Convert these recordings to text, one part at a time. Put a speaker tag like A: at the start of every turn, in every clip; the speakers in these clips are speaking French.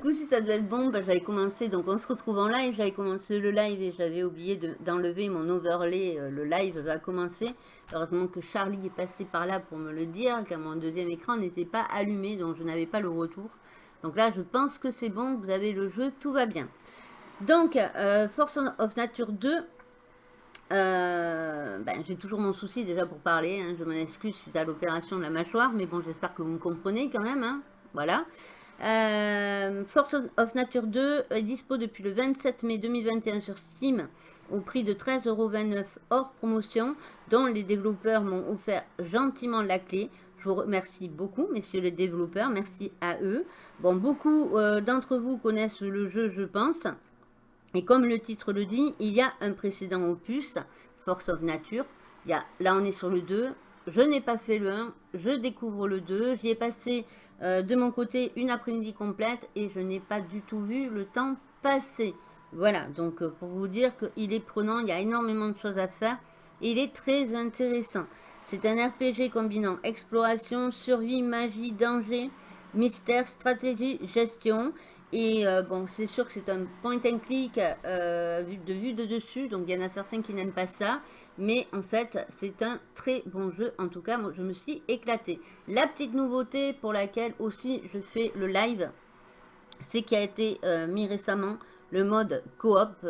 A: Coup-ci ça doit être bon, bah, j'avais commencé, donc on se retrouve en live, j'avais commencé le live et j'avais oublié d'enlever mon overlay, euh, le live va commencer. Heureusement que Charlie est passé par là pour me le dire, car mon deuxième écran n'était pas allumé, donc je n'avais pas le retour. Donc là je pense que c'est bon, vous avez le jeu, tout va bien. Donc, euh, Force of Nature 2, euh, ben, j'ai toujours mon souci déjà pour parler, hein. je m'en excuse suite à l'opération de la mâchoire, mais bon j'espère que vous me comprenez quand même, hein. voilà. Euh, Force of Nature 2 est dispo depuis le 27 mai 2021 sur Steam au prix de 13,29€ hors promotion, dont les développeurs m'ont offert gentiment la clé. Je vous remercie beaucoup, messieurs les développeurs, merci à eux. Bon, beaucoup euh, d'entre vous connaissent le jeu, je pense. Et comme le titre le dit, il y a un précédent opus, Force of Nature. Il y a, là, on est sur le 2. Je n'ai pas fait le 1, je découvre le 2. J'y ai passé euh, de mon côté une après-midi complète et je n'ai pas du tout vu le temps passer. Voilà, donc euh, pour vous dire qu'il est prenant, il y a énormément de choses à faire. Et il est très intéressant. C'est un RPG combinant exploration, survie, magie, danger, mystère, stratégie, gestion. Et euh, bon, c'est sûr que c'est un point and click de vue de dessus, donc il y en a certains qui n'aiment pas ça. Mais en fait, c'est un très bon jeu. En tout cas, je me suis éclatée. La petite nouveauté pour laquelle aussi je fais le live, c'est qu'il a été euh, mis récemment le mode coop,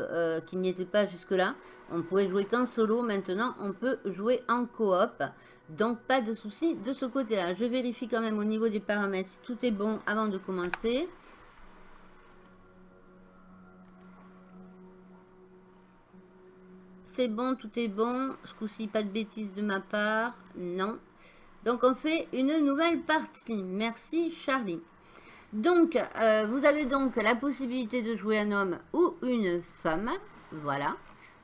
A: qui n'y était pas jusque-là. On pouvait jouer qu'en solo. Maintenant, on peut jouer en coop. Donc, pas de souci de ce côté-là. Je vérifie quand même au niveau des paramètres si tout est bon avant de commencer. C'est bon, tout est bon. Ce coup-ci, pas de bêtises de ma part. Non. Donc, on fait une nouvelle partie. Merci, Charlie. Donc, euh, vous avez donc la possibilité de jouer un homme ou une femme. Voilà.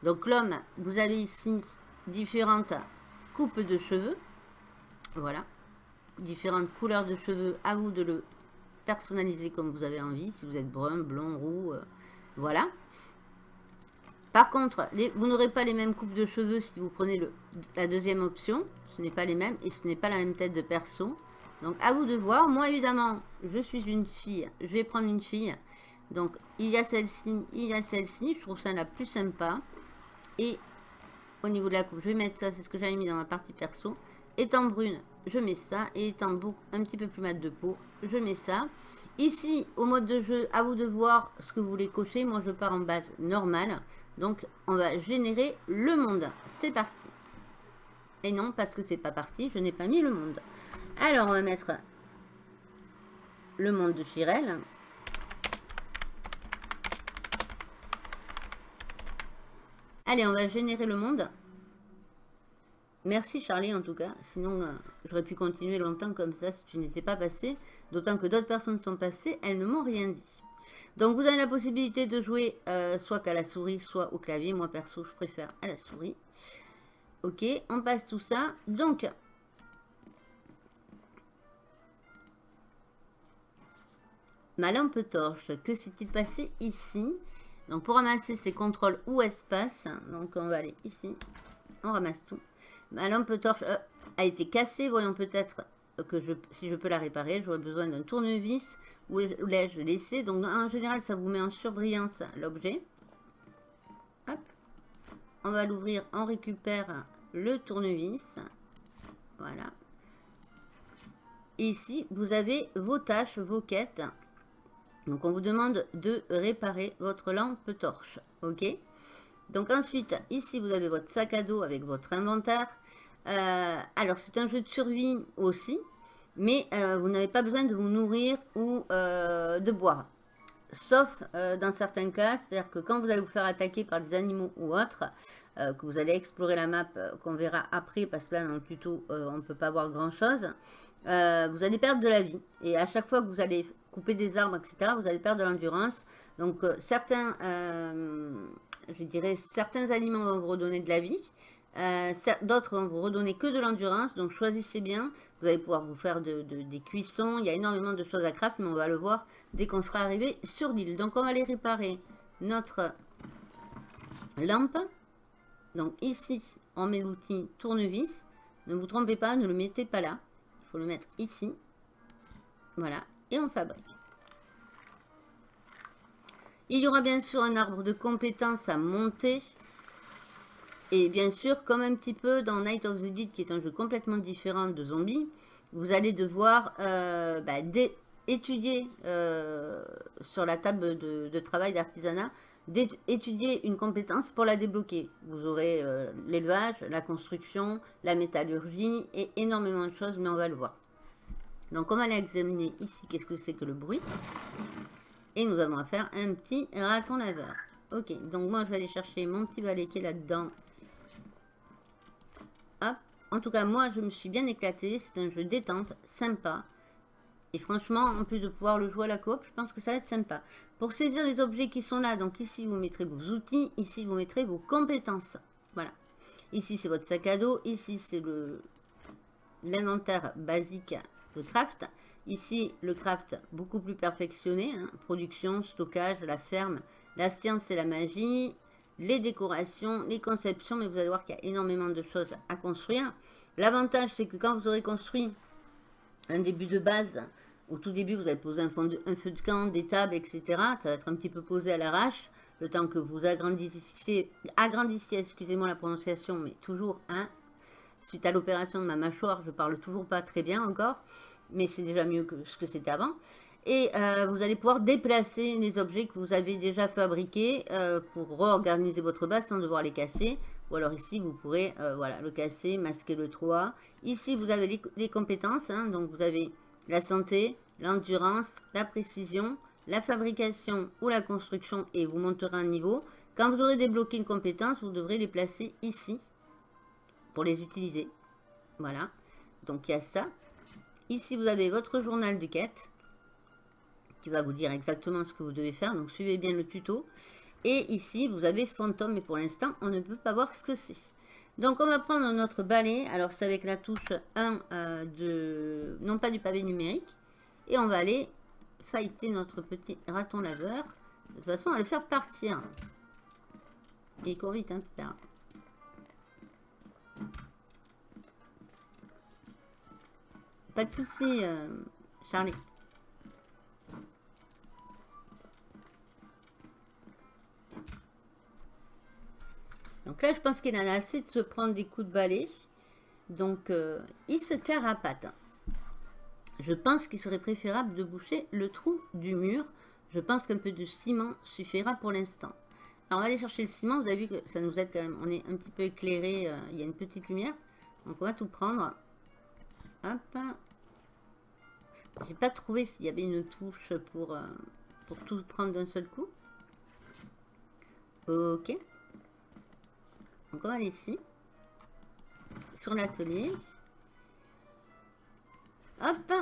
A: Donc, l'homme, vous avez ici différentes coupes de cheveux. Voilà. Différentes couleurs de cheveux. À vous de le personnaliser comme vous avez envie. Si vous êtes brun, blond, roux. Euh, voilà. Par contre, vous n'aurez pas les mêmes coupes de cheveux si vous prenez la deuxième option. Ce n'est pas les mêmes et ce n'est pas la même tête de perso. Donc, à vous de voir. Moi, évidemment, je suis une fille. Je vais prendre une fille. Donc, il y a celle-ci, il y a celle-ci. Je trouve ça la plus sympa. Et au niveau de la coupe, je vais mettre ça. C'est ce que j'avais mis dans ma partie perso. Étant brune, je mets ça. Et étant un petit peu plus mat de peau, je mets ça. Ici, au mode de jeu, à vous de voir ce que vous voulez cocher. Moi, je pars en base normale. Donc, on va générer le monde. C'est parti. Et non, parce que c'est pas parti, je n'ai pas mis le monde. Alors, on va mettre le monde de Chirel. Allez, on va générer le monde. Merci Charlie en tout cas, sinon euh, j'aurais pu continuer longtemps comme ça si tu n'étais pas passé. D'autant que d'autres personnes sont passées, elles ne m'ont rien dit. Donc vous avez la possibilité de jouer euh, soit qu'à la souris, soit au clavier. Moi perso, je préfère à la souris. Ok, on passe tout ça. Donc, ma lampe torche, que s'est-il passé ici? Donc pour ramasser, c'est contrôle ou espace. Donc on va aller ici, on ramasse tout. Ma lampe torche euh, a été cassée, voyons peut-être que je, si je peux la réparer, j'aurais besoin d'un tournevis où l'ai-je laissé. Donc en général, ça vous met en surbrillance l'objet. On va l'ouvrir, on récupère le tournevis. Voilà. Ici, vous avez vos tâches, vos quêtes. Donc on vous demande de réparer votre lampe torche. Ok Donc ensuite, ici, vous avez votre sac à dos avec votre inventaire. Euh, alors, c'est un jeu de survie aussi, mais euh, vous n'avez pas besoin de vous nourrir ou euh, de boire. Sauf dans certains cas, c'est-à-dire que quand vous allez vous faire attaquer par des animaux ou autres, que vous allez explorer la map, qu'on verra après, parce que là, dans le tuto, on ne peut pas voir grand-chose, vous allez perdre de la vie. Et à chaque fois que vous allez couper des arbres, etc., vous allez perdre de l'endurance. Donc, certains, je dirais, certains aliments vont vous redonner de la vie, euh, d'autres vont vous redonner que de l'endurance, donc choisissez bien. Vous allez pouvoir vous faire des cuissons. Il y a énormément de choses à craft, mais on va le voir dès qu'on sera arrivé sur l'île. Donc on va aller réparer notre lampe. Donc ici, on met l'outil tournevis. Ne vous trompez pas, ne le mettez pas là. Il faut le mettre ici. Voilà, et on fabrique. Il y aura bien sûr un arbre de compétences à monter. Et bien sûr, comme un petit peu dans Night of the Dead, qui est un jeu complètement différent de Zombie, vous allez devoir euh, bah, étudier euh, sur la table de, travail d'artisanat, étudier une compétence pour la débloquer. Vous aurez euh, l'élevage, la construction, la métallurgie et énormément de choses, mais on va le voir. Donc on va aller examiner ici qu'est-ce que c'est que le bruit. Et nous avons à faire un petit raton laveur. Ok, donc moi je vais aller chercher mon petit balai qui est là-dedans. Hop. En tout cas, moi je me suis bien éclatée. C'est un jeu détente, sympa. Et franchement, en plus de pouvoir le jouer à la coop, je pense que ça va être sympa. Pour saisir les objets qui sont là, donc ici vous mettrez vos outils, ici vous mettrez vos compétences. Voilà. Ici c'est votre sac à dos, ici c'est le l'inventaire basique de craft. Ici, le craft beaucoup plus perfectionné. Hein. Production, stockage, la ferme, la science et la magie, les décorations, les conceptions. Mais vous allez voir qu'il y a énormément de choses à construire. L'avantage, c'est que quand vous aurez construit un début de base, au tout début, vous avez posé un, feu de camp, des tables, etc. Ça va être un petit peu posé à l'arrache. Le temps que vous agrandissiez, agrandissiez excusez-moi la prononciation, mais toujours un. Suite à l'opération de ma mâchoire, je parle toujours pas très bien encore mais c'est déjà mieux que ce que c'était avant. Et euh, vous allez pouvoir déplacer les objets que vous avez déjà fabriqués euh, pour réorganiser votre base sans devoir les casser. Ou alors ici, vous pourrez euh, voilà, le casser, masquer le toit. Ici, vous avez les, compétences. Hein. donc, vous avez la santé, l'endurance, la précision, la fabrication ou la construction et vous monterez un niveau. Quand vous aurez débloqué une compétence, vous devrez les placer ici pour les utiliser. Voilà. Donc, il y a ça. Ici, vous avez votre journal de quête va vous dire exactement ce que vous devez faire. Donc, suivez bien le tuto. Et ici, vous avez fantôme, mais pour l'instant, on ne peut pas voir ce que c'est. Donc, on va prendre notre balai. Alors, c'est avec la touche 1 euh, de... Non pas du pavé numérique. Et on va aller fighter notre petit raton laveur. De façon, à le faire partir. Et il court vite, hein, Pas de soucis, euh, Charlie. Donc là, je pense qu'il en a assez de se prendre des coups de balai. Donc, euh, il se carapate. Je pense qu'il serait préférable de boucher le trou du mur. Je pense qu'un peu de ciment suffira pour l'instant. Alors, on va aller chercher le ciment. Vous avez vu que ça nous aide quand même. On est un petit peu éclairé. Euh, il y a une petite lumière. Donc, on va tout prendre. Hop. J'ai pas trouvé s'il y avait une touche pour, euh, pour tout prendre d'un seul coup. Ok. On va aller ici. Sur l'atelier. Hop.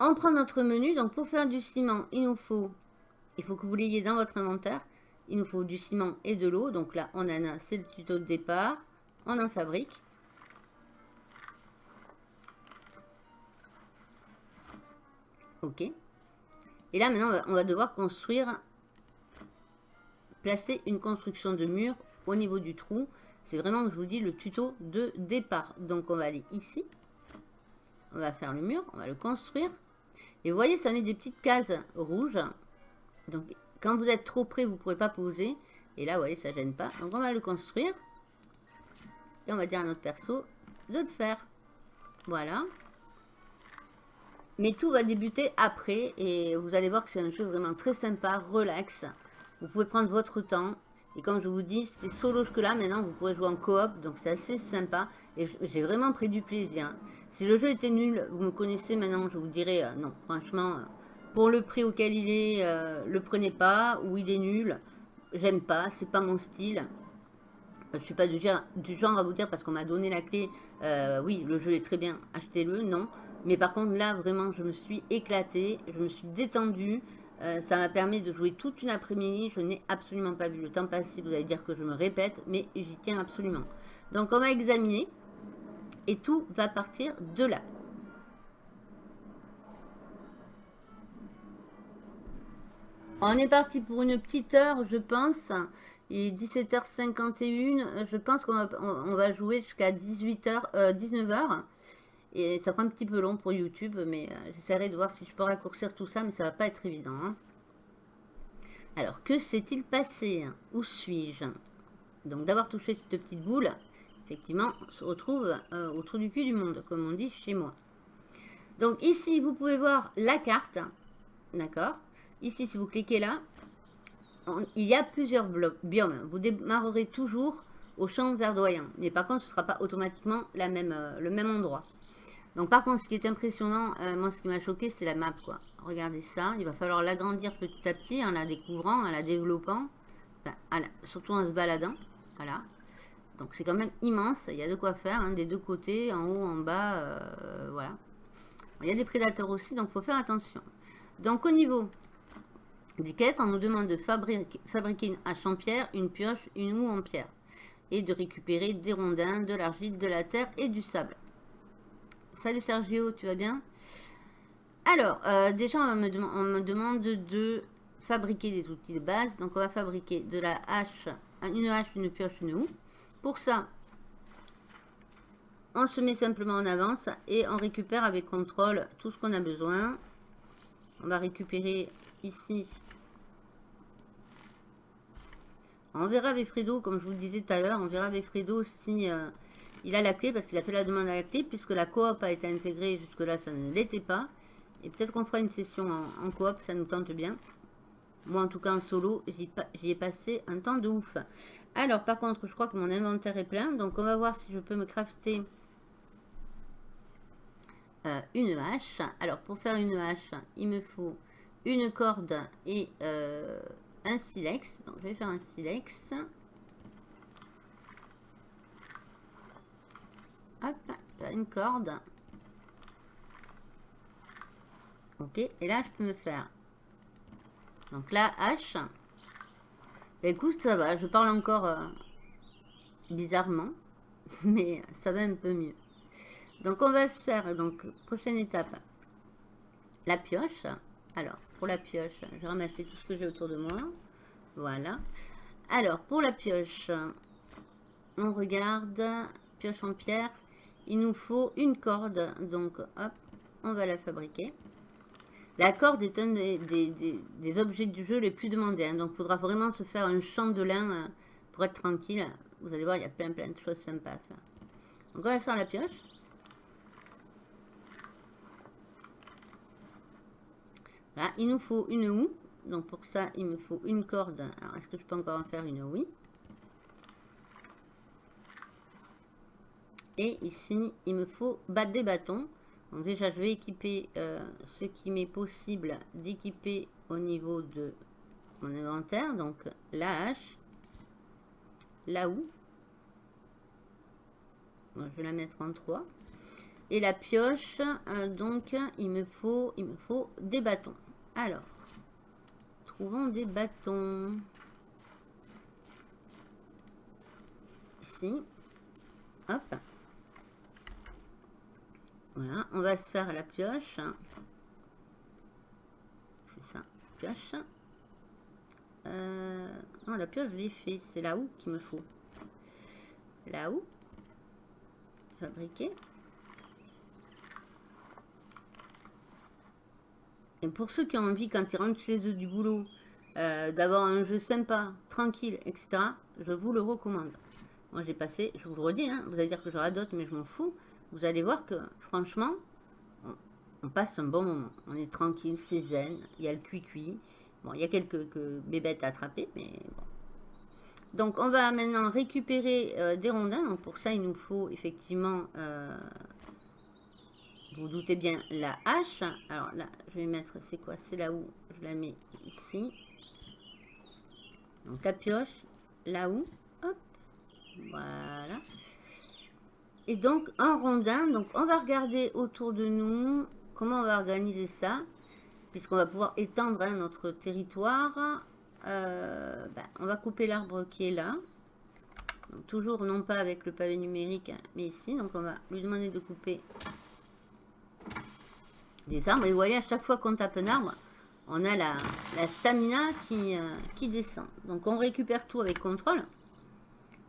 A: On prend notre menu. Donc pour faire du ciment, il nous faut... Il faut que vous l'ayez dans votre inventaire. Il nous faut du ciment et de l'eau. Donc là, on en a, c'est le tuto de départ. On en fabrique. Ok. Et là, maintenant, on va devoir construire, placer une construction de mur au niveau du trou. C'est vraiment, je vous dis, le tuto de départ. Donc, on va aller ici. On va faire le mur, on va le construire. Et vous voyez, ça met des petites cases rouges. Donc, quand vous êtes trop près, vous ne pourrez pas poser. Et là, vous voyez, ça gêne pas. Donc, on va le construire. Et on va dire à notre perso de le faire. Voilà. Mais tout va débuter après et vous allez voir que c'est un jeu vraiment très sympa, relax. Vous pouvez prendre votre temps. Et comme je vous dis, c'était solo que là. Maintenant, vous pourrez jouer en coop. Donc, c'est assez sympa. Et j'ai vraiment pris du plaisir. Si le jeu était nul, vous me connaissez maintenant, je vous dirais euh, non. Franchement, euh, pour le prix auquel il est, euh, le prenez pas. Ou il est nul. J'aime pas. C'est pas mon style. Je suis pas du genre à vous dire parce qu'on m'a donné la clé. oui, le jeu est très bien. Achetez-le. Non. Mais par contre, là, vraiment, je me suis éclatée, je me suis détendue. Euh, ça m'a permis de jouer toute une après-midi. Je n'ai absolument pas vu le temps passer. Vous allez dire que je me répète, mais j'y tiens absolument. Donc, on va examiner. Et tout va partir de là. On est parti pour une petite heure, je pense. Il est 17h51. Je pense qu'on va, jouer jusqu'à 18h, 19h. Et ça prend un petit peu long pour YouTube, mais euh, j'essaierai de voir si je peux raccourcir tout ça, mais ça va pas être évident. Hein. Alors, que s'est-il passé? Où suis-je? Donc, d'avoir touché cette petite boule, effectivement, on se retrouve euh, au trou du cul du monde, comme on dit chez moi. Donc, ici, vous pouvez voir la carte. D'accord? Ici, si vous cliquez là, il y a plusieurs biomes. Vous démarrerez toujours au champ verdoyant. Mais par contre, ce ne sera pas automatiquement euh, le même endroit. Donc par contre, ce qui est impressionnant, euh, moi ce qui m'a choqué, c'est la map. quoi. Regardez ça, il va falloir l'agrandir petit à petit en la découvrant, en la développant, surtout en se baladant. Voilà. Donc c'est quand même immense, il y a de quoi faire, hein, des deux côtés, en haut, en bas, euh, voilà. Il y a des prédateurs aussi, donc il faut faire attention. Donc au niveau des quêtes, on nous demande de fabriquer, une hache en pierre, une pioche, une houe en pierre. Et de récupérer des rondins, de l'argile, de la terre et du sable. Salut Sergio, tu vas bien? Alors, euh, déjà, on me, demande de fabriquer des outils de base. Donc, on va fabriquer de la hache, une hache, une pioche, une houe. Pour ça, on se met simplement en avance et on récupère avec contrôle tout ce qu'on a besoin. On va récupérer ici. On verra avec Fredo, comme je vous le disais tout à l'heure, on verra avec Fredo si... Euh, il a la clé parce qu'il a fait la demande à la clé puisque la coop a été intégrée jusque-là, ça ne l'était pas. Et peut-être qu'on fera une session en, coop, ça nous tente bien. Moi, en tout cas, en solo, j'y ai passé un temps de ouf. Alors, par contre, je crois que mon inventaire est plein. Donc, on va voir si je peux me crafter euh, une hache. Alors, pour faire une hache, il me faut une corde et euh, un silex. Donc, je vais faire un silex. Hop, une corde. Ok, et là, je peux me faire. Donc la hache. Bah, écoute, ça va. Je parle encore euh, bizarrement. Mais ça va un peu mieux. Donc on va se faire, donc prochaine étape, la pioche. Alors, pour la pioche, je vais tout ce que j'ai autour de moi. Voilà. Alors, pour la pioche, on regarde, pioche en pierre il nous faut une corde. Donc, hop, on va la fabriquer. La corde est un des, objets du jeu les plus demandés. Hein. donc, il faudra vraiment se faire un champ de lin euh, pour être tranquille. Vous allez voir, il y a plein plein de choses sympas à faire. Donc, on va faire la pioche. Là, il nous faut une houe. Donc, pour ça, il me faut une corde. Alors, est-ce que je peux encore en faire une Oui. Et ici, il me faut battre des bâtons. Donc déjà, je vais équiper euh, ce qui m'est possible d'équiper au niveau de mon inventaire. Donc la hache, la houe. je vais la mettre en 3. Et la pioche, euh, donc il me, faut, il me faut des bâtons. Alors, trouvons des bâtons. Ici. Hop. Voilà, on va se faire la pioche. C'est ça, pioche. Euh, non, la pioche, je l'ai fait. C'est là où qu'il me faut. Là où Fabriquer. Et pour ceux qui ont envie, quand ils rentrent chez eux du boulot, euh, d'avoir un jeu sympa, tranquille, etc., je vous le recommande. Moi, j'ai passé, je vous le redis, hein, vous allez dire que j'aurai d'autres, mais je m'en fous vous allez voir que franchement, on, passe un bon moment. On est tranquille, c'est zen, il y a le cuit-cuit. Bon, il y a quelques, bébêtes à attraper, mais bon. Donc, on va maintenant récupérer euh, des rondins. Donc, pour ça, il nous faut effectivement, euh, vous, doutez bien, la hache. Alors là, je vais mettre, c'est quoi? C'est là où je la mets ici. Donc, la pioche, là où? Hop, voilà. Et donc, un rondin. Donc, on va regarder autour de nous comment on va organiser ça. Puisqu'on va pouvoir étendre hein, notre territoire. Euh, ben, on va couper l'arbre qui est là. toujours non pas avec le pavé numérique, hein, mais ici. Donc, on va lui demander de couper des arbres. Et vous voyez, à chaque fois qu'on tape un arbre, on a la, stamina qui, euh, qui descend. Donc, on récupère tout avec contrôle.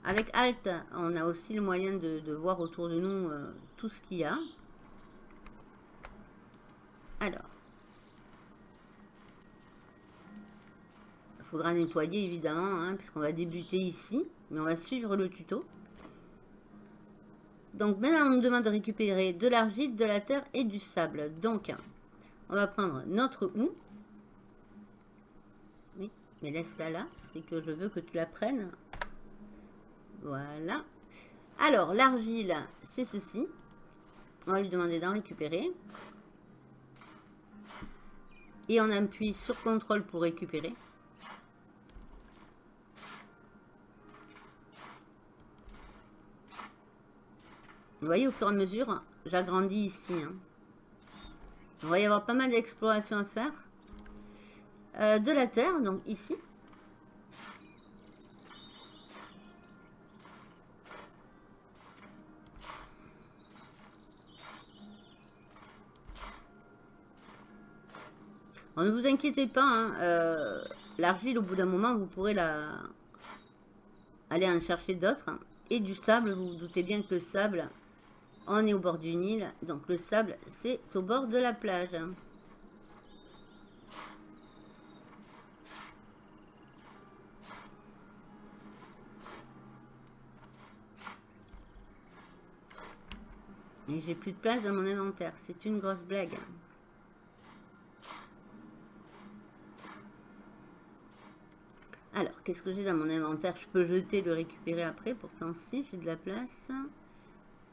A: Avec Alt, on a aussi le moyen de, voir autour de nous euh, tout ce qu'il y a. Alors. Il faudra nettoyer évidemment, hein, parce qu'on va débuter ici. Mais on va suivre le tuto. Donc maintenant, on nous demande de récupérer de l'argile, de la terre et du sable. Donc, on va prendre notre houe. Oui, mais laisse-la là. C'est que je veux que tu la prennes. Voilà. Alors, l'argile, c'est ceci. On va lui demander d'en récupérer. Et on appuie sur contrôle pour récupérer. Vous voyez, au fur et à mesure, j'agrandis ici. Hein. Il va y avoir pas mal d'exploration à faire. Euh, de la terre, donc ici. Ne vous inquiétez pas, hein, euh, l'argile, au bout d'un moment, vous pourrez la aller en chercher d'autres. Et du sable, vous vous doutez bien que le sable, on est au bord du Nil, donc le sable, c'est au bord de la plage. Et j'ai plus de place dans mon inventaire. C'est une grosse blague. Alors, qu'est-ce que j'ai dans mon inventaire? Je peux jeter, le récupérer après. Pourtant, si, j'ai de la place.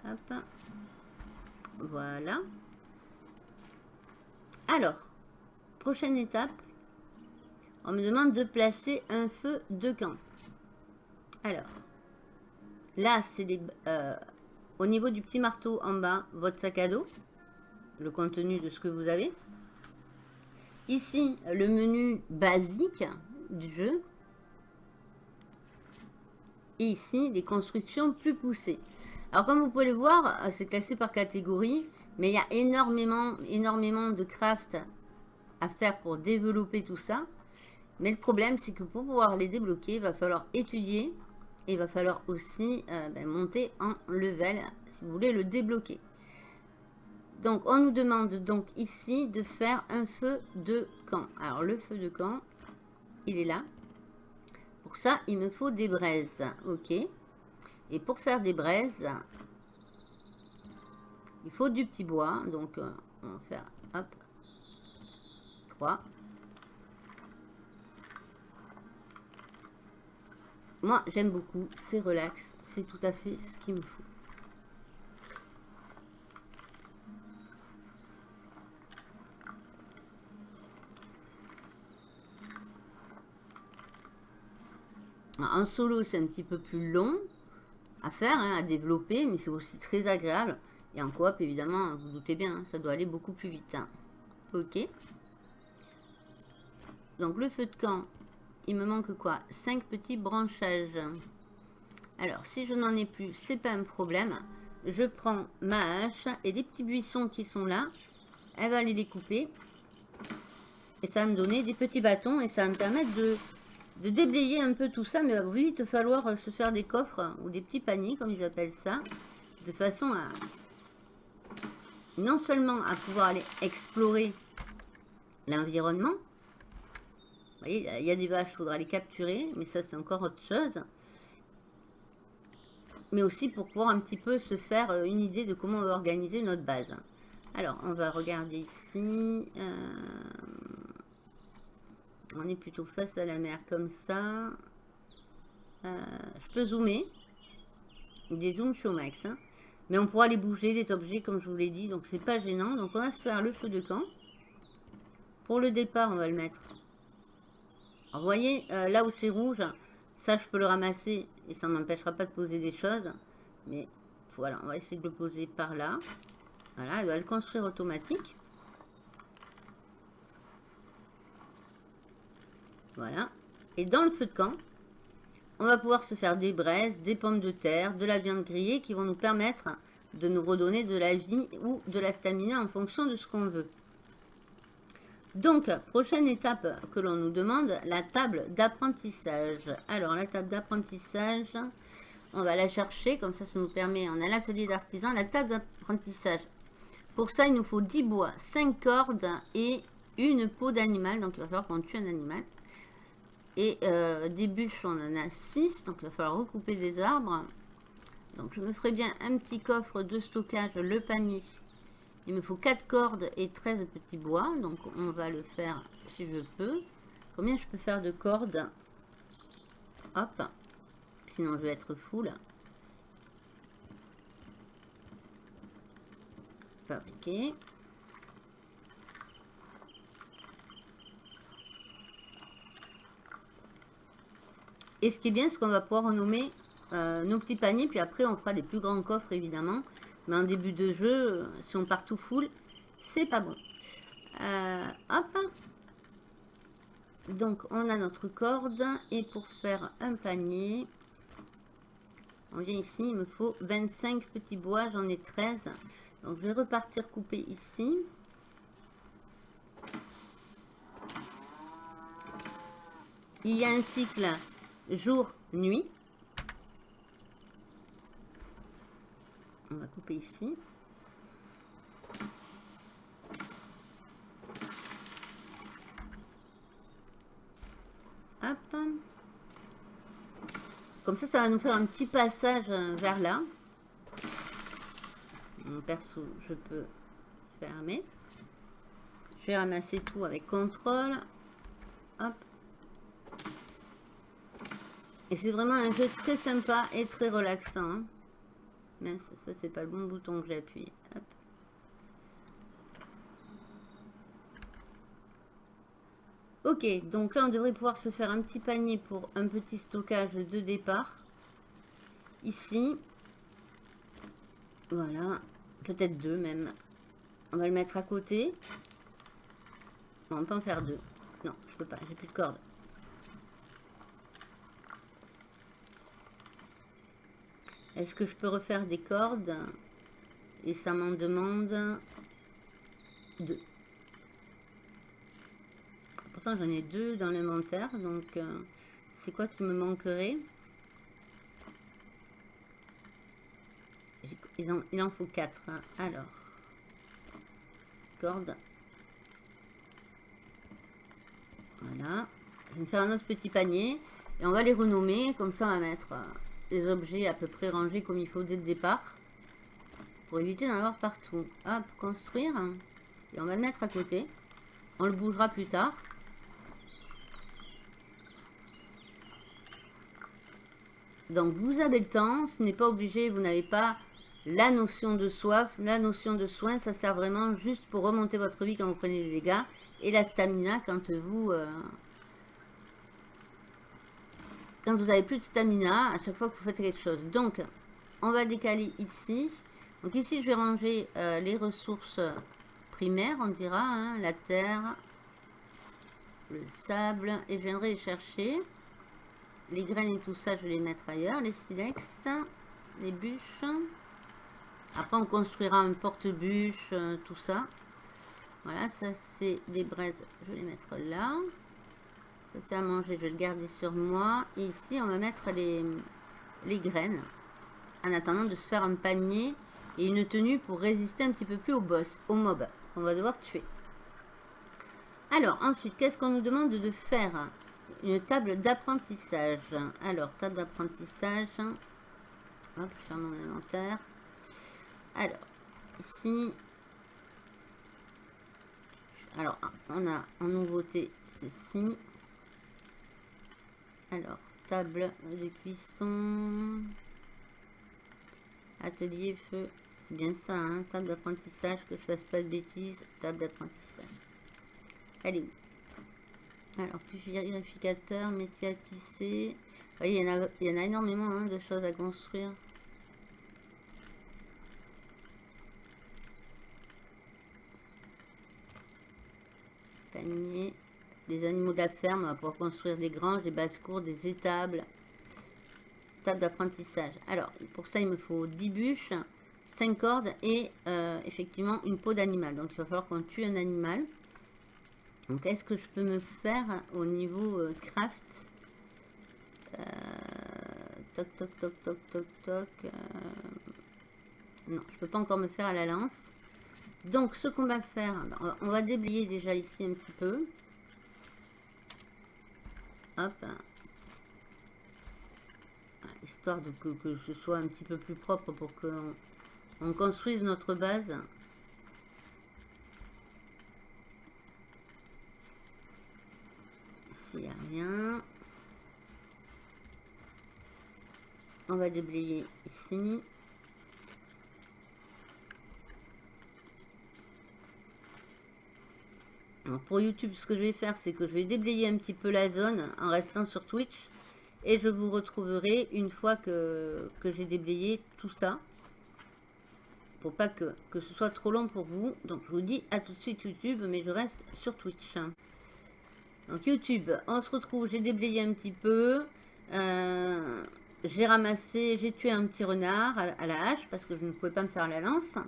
A: Hop. Voilà. Alors, prochaine étape. On me demande de placer un feu de camp. Alors, là, c'est euh, au niveau du petit marteau en bas, votre sac à dos. Le contenu de ce que vous avez. Ici, le menu basique du jeu. Ici, les constructions plus poussées. Alors, comme vous pouvez le voir, c'est classé par catégorie. Mais il y a énormément, énormément de craft à faire pour développer tout ça. Mais le problème, c'est que pour pouvoir les débloquer, il va falloir étudier. Et il va falloir aussi euh, ben, monter en level si vous voulez le débloquer. Donc, on nous demande donc ici de faire un feu de camp. Alors, le feu de camp, il est là. Pour ça, il me faut des braises. Ok. Et pour faire des braises, il faut du petit bois. Donc, euh, on va faire, hop, 3. Moi, j'aime beaucoup. C'est relax. C'est tout à fait ce qu'il me faut. En solo, c'est un petit peu plus long à faire, hein, à développer, mais c'est aussi très agréable. Et en coop, évidemment, vous, doutez bien, hein, ça doit aller beaucoup plus vite. Hein. Ok. Donc, le feu de camp, il me manque quoi? 5 petits branchages. Alors, si je n'en ai plus, c'est pas un problème. Je prends ma hache et les petits buissons qui sont là, elle va aller les couper. Et ça va me donner des petits bâtons et ça va me permettre de de déblayer un peu tout ça, mais il va vite falloir euh, se faire des coffres ou des petits paniers, comme ils appellent ça, de façon à non seulement à pouvoir aller explorer l'environnement. Vous voyez, il y a des vaches, il faudra les capturer, mais ça c'est encore autre chose. Mais aussi pour pouvoir un petit peu se faire euh, une idée de comment on va organiser notre base. Alors, on va regarder ici. Euh, on est plutôt face à la mer comme ça. Euh, je peux zoomer. Des zooms au max. Hein. Mais on pourra les bouger, les objets, comme je vous l'ai dit. Donc, c'est pas gênant. Donc, on va se faire le feu de camp. Pour le départ, on va le mettre. vous voyez, euh, là où c'est rouge, ça, je peux le ramasser. Et ça ne m'empêchera pas de poser des choses. Mais voilà, on va essayer de le poser par là. Voilà, elle va le construire automatique. Voilà. Et dans le feu de camp, on va pouvoir se faire des braises, des pommes de terre, de la viande grillée qui vont nous permettre de nous redonner de la vie ou de la stamina en fonction de ce qu'on veut. Donc, prochaine étape que l'on nous demande, la table d'apprentissage. Alors, la table d'apprentissage, on va la chercher, comme ça, ça nous permet, on a l'atelier d'artisan, la table d'apprentissage. Pour ça, il nous faut 10 bois, 5 cordes et une peau d'animal, donc il va falloir qu'on tue un animal. Et des bûches, on en a 6. Donc, il va falloir recouper des arbres. Donc, je me ferai bien un petit coffre de stockage, le panier. Il me faut 4 cordes et 13 petits bois. Donc, on va le faire si je peux. Combien je peux faire de cordes? Hop. Sinon, je vais être full. Fabriquer. Et ce qui est bien, c'est qu'on va pouvoir renommer euh, nos petits paniers. Puis après, on fera des plus grands coffres, évidemment. Mais en début de jeu, si on part tout full, c'est pas bon. Euh, hop. Donc, on a notre corde. Et pour faire un panier, on vient ici. Il me faut 25 petits bois. J'en ai 13. Donc, je vais repartir couper ici. Il y a un cycle jour, nuit. On va couper ici. Hop. Comme ça, ça va nous faire un petit passage euh, vers là. Mon perso, je peux fermer. Je vais ramasser tout avec contrôle. Hop. Et c'est vraiment un jeu très sympa et très relaxant. Hein. Mais ça, c'est pas le bon bouton que j'ai appuyé. Ok, donc là on devrait pouvoir se faire un petit panier pour un petit stockage de départ. Ici. Voilà. Peut-être deux même. On va le mettre à côté. on peut en faire deux. Non, je peux pas, j'ai plus de corde. Est-ce que je peux refaire des cordes Et ça m'en demande deux. Pourtant, j'en ai deux dans l'inventaire. Donc, euh, c'est quoi qui me manquerait? Il en, faut quatre. Hein. Alors, cordes. Voilà. Je vais me faire un autre petit panier. Et on va les renommer. Comme ça, on va mettre... Euh, des objets à peu près rangés comme il faut dès le départ. Pour éviter d'en avoir partout. Hop, construire. Et on va le mettre à côté. On le bougera plus tard. Donc vous avez le temps, ce n'est pas obligé, vous n'avez pas la notion de soif, la notion de soin, ça sert vraiment juste pour remonter votre vie quand vous prenez des dégâts. Et la stamina quand vous, euh, quand vous avez plus de stamina, à chaque fois que vous faites quelque chose. Donc, on va décaler ici. Donc ici, je vais ranger euh, les ressources primaires, on dira, hein, la terre, le sable, et je viendrai les chercher. Les graines et tout ça, je vais les mettre ailleurs. Les silex, les bûches. Après, on construira un porte-bûche, euh, tout ça. Voilà, ça c'est des braises, je vais les mettre là. Ça c'est à manger, je vais le garder sur moi. Et ici, on va mettre les, les graines. En attendant de se faire un panier et une tenue pour résister un petit peu plus au boss, au mob qu'on va devoir tuer. Alors, ensuite, qu'est-ce qu'on nous demande de faire? Une table d'apprentissage. Alors, table d'apprentissage. Hop, sur mon inventaire. Alors, ici. Alors, on a en nouveauté ceci. Alors, table de cuisson. Atelier feu. C'est bien ça, hein Table d'apprentissage, que je fasse pas de bêtises. Table d'apprentissage. Elle est où? Alors, vérificateur, métier à tisser. il, y en a, il énormément hein, de choses à construire. Panier des animaux de la ferme pour construire des granges, des basses-cours, des étables. Table d'apprentissage. Alors, pour ça, il me faut 10 bûches, 5 cordes et euh, effectivement une peau d'animal. Donc, il va falloir qu'on tue un animal. Donc, est-ce que je peux me faire au niveau euh, craft? Euh, Toc, toc, toc, toc, toc, toc. non, je peux pas encore me faire à la lance. Donc, ce qu'on va faire, on va déblayer déjà ici un petit peu. Hop. Histoire de que, ce soit un petit peu plus propre pour qu'on on construise notre base. Ici, il n'y a rien. On va déblayer ici. Pour YouTube, ce que je vais faire, c'est que je vais déblayer un petit peu la zone en restant sur Twitch. Et je vous retrouverai une fois que, j'ai déblayé tout ça. Pour pas que, que ce soit trop long pour vous. Donc je vous dis à tout de suite YouTube, mais je reste sur Twitch. Donc YouTube, on se retrouve, j'ai déblayé un petit peu. Euh, j'ai ramassé, j'ai tué un petit renard à, la hache parce que je ne pouvais pas me faire la lance.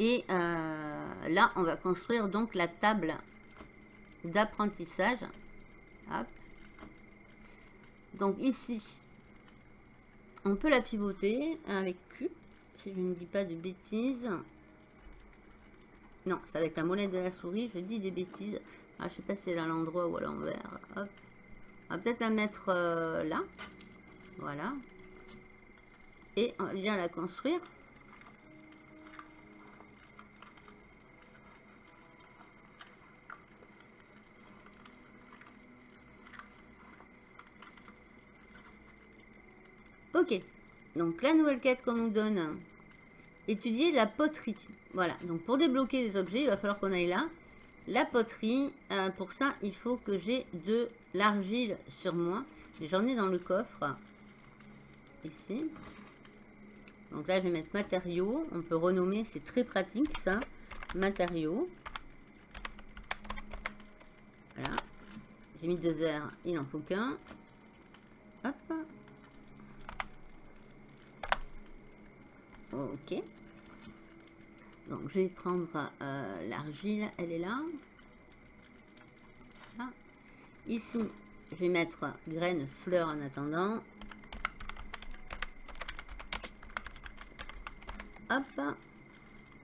A: Et euh, là, on va construire donc la table d'apprentissage. Donc ici, on peut la pivoter avec Q, si je ne dis pas de bêtises. Non, c'est avec la molette de la souris, je dis des bêtises. Ah, je sais pas si c'est là l'endroit ou à l'envers. On va peut-être la mettre euh, là. Voilà. Et on vient la construire. Ok, donc la nouvelle quête qu'on nous donne, étudier la poterie. Voilà, donc pour débloquer des objets, il va falloir qu'on aille là. La poterie, euh, pour ça, il faut que j'ai de l'argile sur moi. J'en ai dans le coffre ici. Donc là, je vais mettre matériaux. On peut renommer, c'est très pratique ça. Matériaux. Voilà. J'ai mis deux airs, il n'en faut qu'un. Hop. Ok. Donc je vais prendre euh, l'argile, elle est là. Ici, je vais mettre graines, fleurs en attendant. Hop.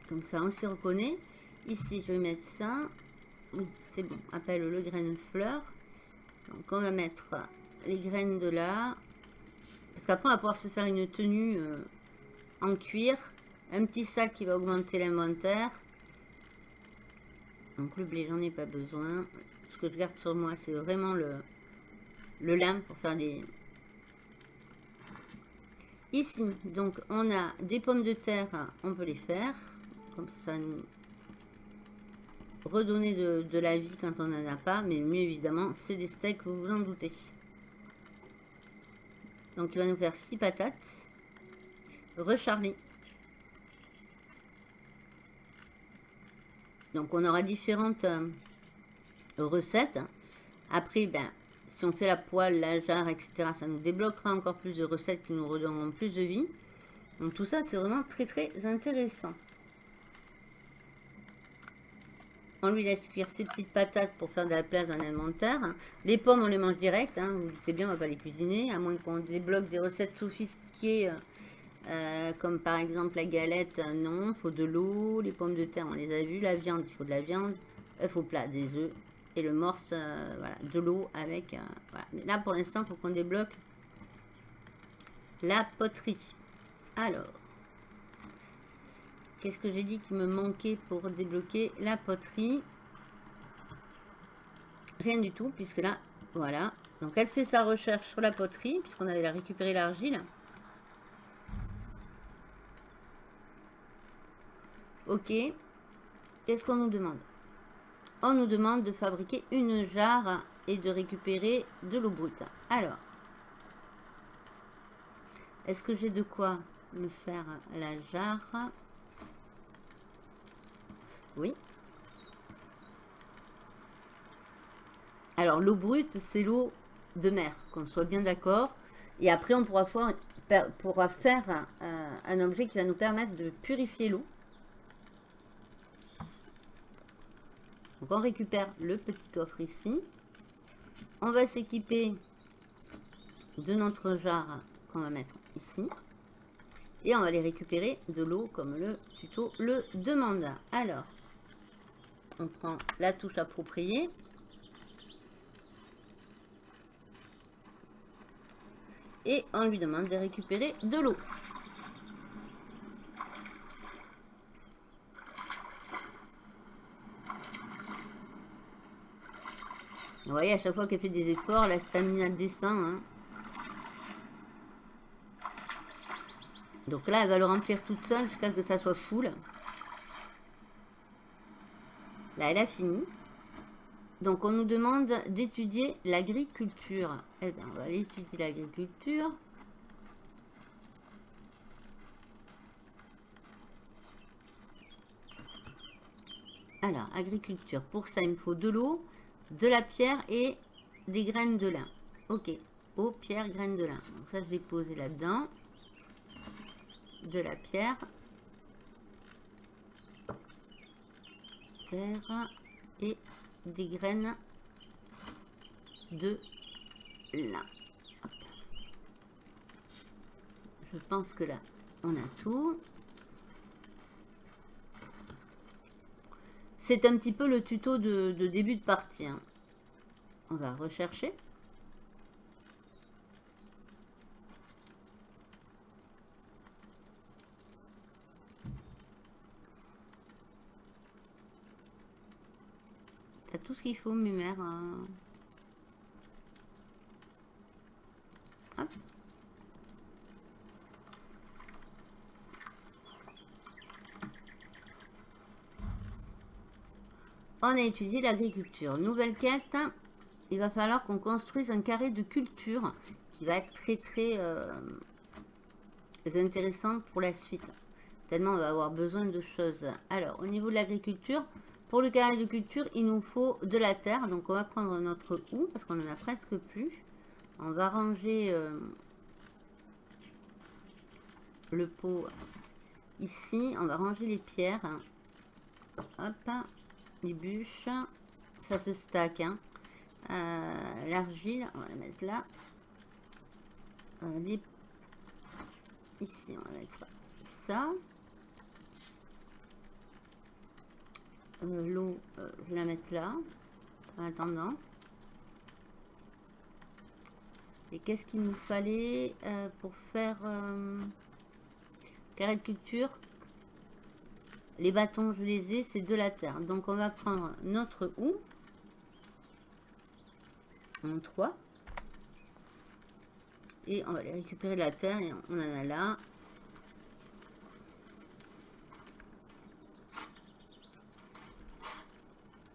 A: Comme ça, on s'y reconnaît. Ici, je vais mettre ça. Oui, c'est bon. Appelle le graine fleur. Donc, on va mettre les graines de là. Parce qu'après, on va pouvoir se faire une tenue euh, en cuir. Un petit sac qui va augmenter l'inventaire. Donc, le blé, j'en ai pas besoin. Ce que je garde sur moi, c'est vraiment le, le lin pour faire des, Ici, donc, on a des pommes de terre, on peut les faire. Comme ça, nous redonner de, la vie quand on n'en a pas. Mais mieux évidemment, c'est des steaks, vous vous en doutez. Donc, il va nous faire 6 patates. Recharlie. Donc, on aura différentes euh, recettes. Après, ben, si on fait la poêle, la jarre, etc., ça nous débloquera encore plus de recettes qui nous redonneront plus de vie. Donc tout ça, c'est vraiment très très intéressant. On lui laisse cuire ses petites patates pour faire de la place dans l'inventaire. Les pommes, on les mange direct. Hein. vous bien, on va pas les cuisiner. À moins qu'on débloque des recettes sophistiquées. Euh, comme par exemple la galette, non, il faut de l'eau. Les pommes de terre, on les a vues. La viande, il faut de la viande. Il faut plat, des œufs et le morse, euh, voilà, de l'eau avec... Euh, là, pour l'instant, il faut qu'on débloque la poterie. Alors, qu'est-ce que j'ai dit qui me manquait pour débloquer la poterie? Rien du tout, puisque là, voilà. Donc, elle fait sa recherche sur la poterie, puisqu'on avait récupéré l'argile. Ok. Qu'est-ce qu'on nous demande? On nous demande de fabriquer une jarre et de récupérer de l'eau brute. Alors, est-ce que j'ai de quoi me faire la jarre? Oui. Alors, l'eau brute, c'est l'eau de mer, qu'on soit bien d'accord. Et après, on pourra faire, euh, un objet qui va nous permettre de purifier l'eau. On récupère le petit coffre ici. On va s'équiper de notre jarre qu'on va mettre ici. Et on va aller récupérer de l'eau comme le tuto le demande. Alors, on prend la touche appropriée. Et on lui demande de récupérer de l'eau. Vous voyez, à chaque fois qu'elle fait des efforts, la stamina descend. Hein. Donc là, elle va le remplir toute seule jusqu'à ce que ça soit full. Là, elle a fini. Donc, on nous demande d'étudier l'agriculture. Eh bien, on va aller étudier l'agriculture. Alors, agriculture. Pour ça, il me faut de l'eau, de la pierre et des graines de lin. Ok. Eau, pierre, graines de lin. Donc ça, je vais poser là-dedans. De la pierre. Terre et des graines de lin. Je pense que là, on a tout. C'est un petit peu le tuto de, début de partie. Hein. On va rechercher. T'as tout ce qu'il faut, Mumère. Hein. On a étudié l'agriculture. Nouvelle quête. Il va falloir qu'on construise un carré de culture qui va être très très euh, intéressant pour la suite. Tellement on va avoir besoin de choses. Alors, au niveau de l'agriculture, pour le carré de culture, il nous faut de la terre. Donc, on va prendre notre houe parce qu'on en a presque plus. On va ranger euh, le pot ici. On va ranger les pierres. Hop les bûches. Ça se stack. Hein. Euh, l'argile, on va la mettre là. Euh, ici, on va mettre ça. Euh, l'eau, je vais la mettre là. En attendant. Et qu'est-ce qu'il nous fallait pour faire carré de culture? Les bâtons, je les ai, c'est de la terre. Donc, on va prendre notre houe. En 3. Et on va aller récupérer la terre. Et on en a là.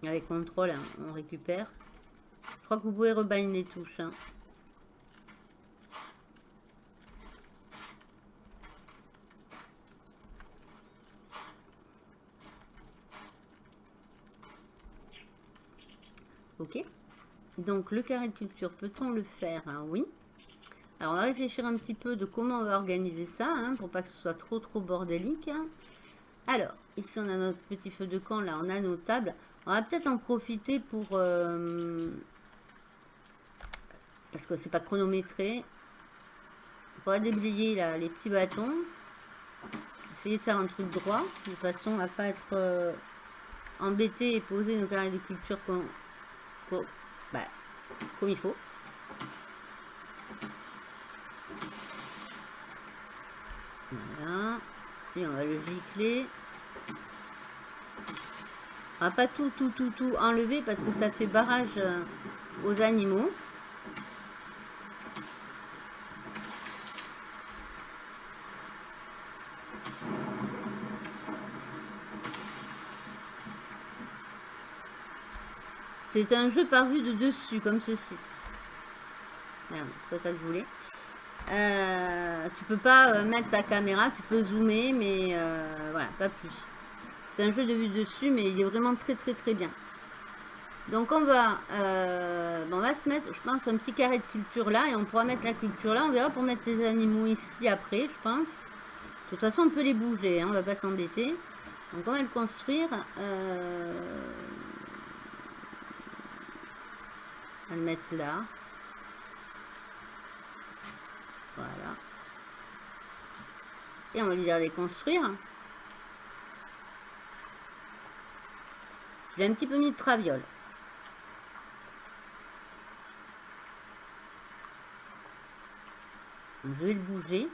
A: Avec contrôle, hein, on récupère. Je crois que vous pouvez rebaigner les touches. Hein. Ok. Donc, le carré de culture, peut-on le faire? Hein? Oui. Alors, on va réfléchir un petit peu de comment on va organiser ça, hein, pour pas que ce soit trop, trop bordélique. Alors, ici, on a notre petit feu de camp, là, on a nos tables. On va peut-être en profiter pour... Euh, parce que c'est pas chronométré. On va déblayer là, les petits bâtons. Essayer de faire un truc droit, de façon à pas être euh, embêté et poser nos carrés de culture bah, comme il faut. Voilà. Et on va le gicler. On va pas tout, tout, tout, tout enlever parce que ça fait barrage euh, aux animaux. C'est un jeu par vue de dessus, comme ceci. C'est pas ça que je voulais. Euh, tu peux pas euh, mettre ta caméra, tu peux zoomer, mais euh, voilà, pas plus. C'est un jeu de vue dessus, mais il est vraiment très très très bien. Donc on va, on va se mettre, je pense, un petit carré de culture là, et on pourra mettre la culture là. On verra pour mettre les animaux ici après, je pense. De toute façon, on peut les bouger, hein, on va pas s'embêter. Donc on va le construire le mettre là. Voilà. Et on va lui dire de construire. J'ai un petit peu mis de traviole. je vais le bouger.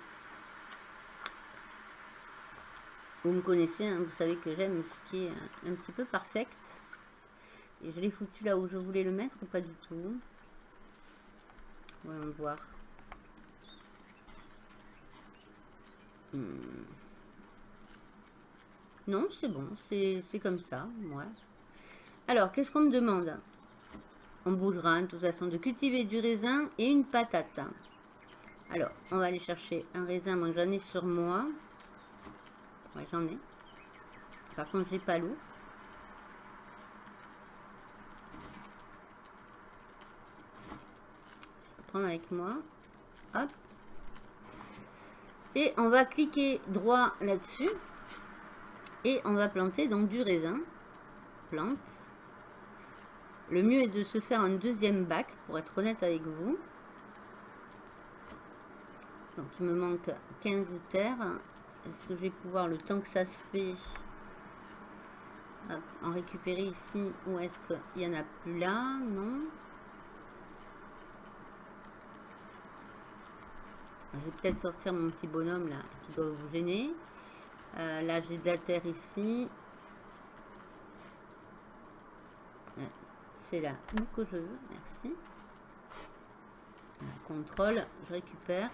A: Vous me connaissez, hein, vous savez que j'aime ce qui est un, petit peu parfait. Et je l'ai foutu là où je voulais le mettre ou pas du tout? Voyons voir. Hmm. Non, c'est bon, c'est comme ça, ouais. Alors, qu'est-ce qu'on me demande? On bougera, de toute façon, de cultiver du raisin et une patate. Alors, on va aller chercher un raisin, moi j'en ai sur moi. Ouais, j'en ai. Par contre, j'ai pas l'eau. Prendre avec moi. Hop. Et on va cliquer droit là-dessus. Et on va planter donc du raisin. Plante. Le mieux est de se faire un deuxième bac, pour être honnête avec vous. Donc il me manque 15 terres. Est-ce que je vais pouvoir, le temps que ça se fait, en récupérer ici Ou est-ce qu'il n'y en a plus là? Non. Je vais peut-être sortir mon petit bonhomme là, qui doit vous gêner. Euh, là, j'ai de la terre ici. C'est là où que je veux, merci. Contrôle, je récupère.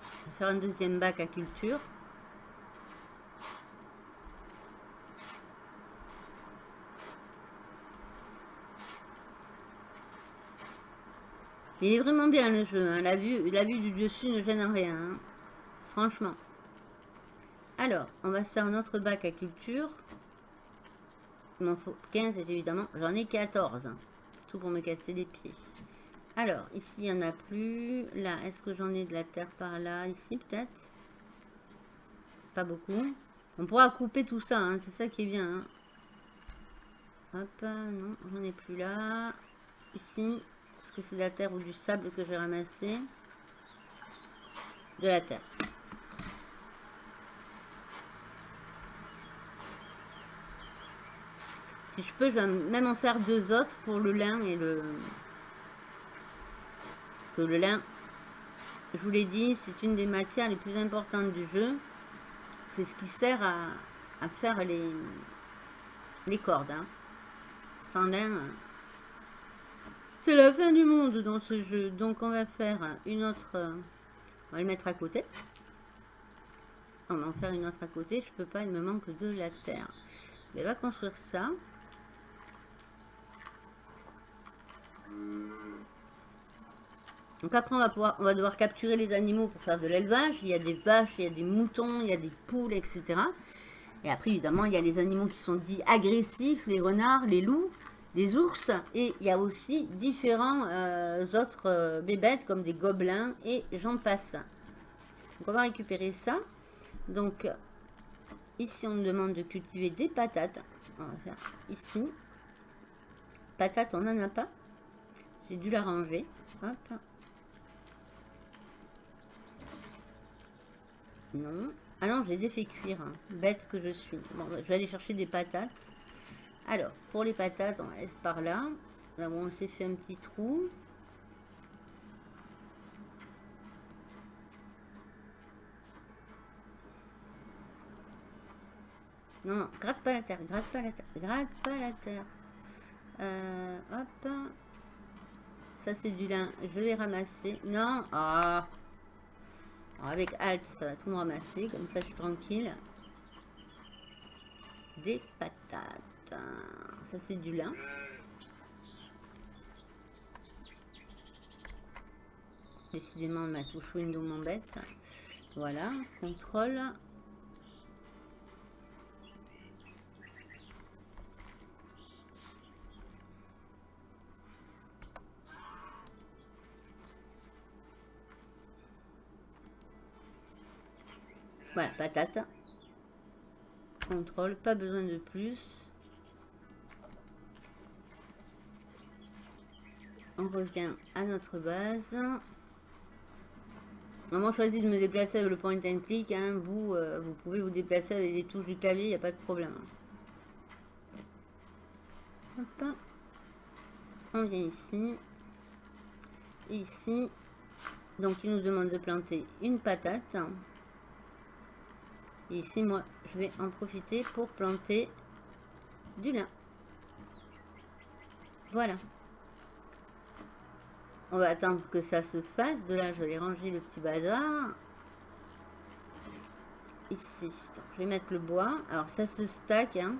A: Je vais faire un deuxième bac à culture. Il est vraiment bien le jeu. Hein. La, vue, la vue du dessus ne gêne rien. Hein. Franchement. Alors, on va se faire notre bac à culture. Il m'en faut 15 évidemment. J'en ai 14. Tout pour me casser les pieds. Alors, ici, il n'y en a plus. Là, est-ce que j'en ai de la terre par là? Ici, peut-être Pas beaucoup. On pourra couper tout ça. Hein. C'est ça qui est bien. Hop, non, j'en ai plus là. Ici, c'est de la terre ou du sable que j'ai ramassé De la terre. Si je peux, je vais même en faire deux autres pour le lin et le... Parce que le lin, je vous l'ai dit, c'est une des matières les plus importantes du jeu. C'est ce qui sert à, faire les, les cordes. Hein. Sans lin, c'est la fin du monde dans ce jeu. Donc on va faire une autre... On va le mettre à côté. On va en faire une autre à côté. Je peux pas, il me manque de la terre. Mais va construire ça. Donc après, on va, pouvoir, on va devoir capturer les animaux pour faire de l'élevage. Il y a des vaches, il y a des moutons, il y a des poules, etc. Et après, évidemment, il y a les animaux qui sont dits agressifs, les renards, les loups des ours et il y a aussi différents euh, autres euh, bébêtes comme des gobelins et j'en passe. Donc on va récupérer ça. Donc ici on me demande de cultiver des patates. On va faire ici. Patates on n'en a pas. J'ai dû la ranger. Hop. Non. Ah non, je les ai fait cuire. Hein. Bête que je suis. Bon, je vais aller chercher des patates. Alors, pour les patates, on laisse par là. Là on s'est fait un petit trou. Non, non, gratte pas la terre, gratte pas la terre, gratte pas la terre. Euh, hop. Ça, c'est du lin. Je vais ramasser. Non. Ah. avec Alt, ça va tout me ramasser. Comme ça, je suis tranquille. Des patates. Ça, c'est du lin. Décidément, ma touche window m'embête. Voilà, contrôle. Voilà, patate. Contrôle, pas besoin de plus. On revient à notre base. Maman choisit de me déplacer avec le point and click. Hein. Vous, euh, vous pouvez vous déplacer avec les touches du clavier, il n'y a pas de problème. On vient ici. Ici. Donc il nous demande de planter une patate. Et ici, moi, je vais en profiter pour planter du lin. Voilà. On va attendre que ça se fasse. De là, je vais ranger le petit bazar. Ici. je vais mettre le bois. Alors, ça se stack. Hein.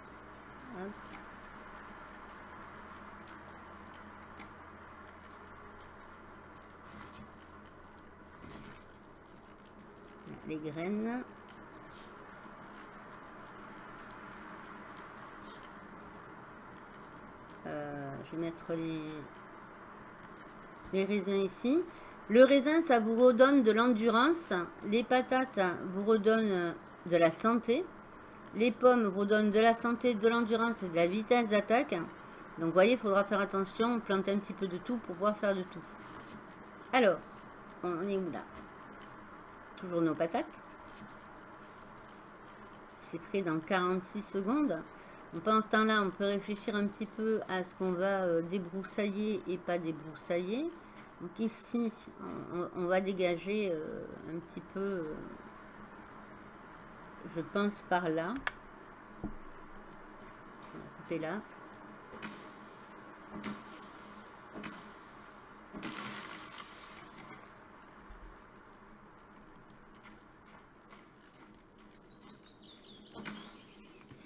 A: Les graines. Euh, je vais mettre les, les raisins ici. Le raisin, ça vous redonne de l'endurance. Les patates vous redonnent de la santé. Les pommes vous donnent de la santé, de l'endurance et de la vitesse d'attaque. Donc, vous voyez, il faudra faire attention, planter un petit peu de tout pour pouvoir faire de tout. Alors, on est où là? Toujours nos patates. C'est prêt dans 46 secondes. Pendant ce temps-là, on peut réfléchir un petit peu à ce qu'on va euh, débroussailler et pas débroussailler. Donc ici, on, va dégager euh, un petit peu, euh, je pense par là. On va couper là.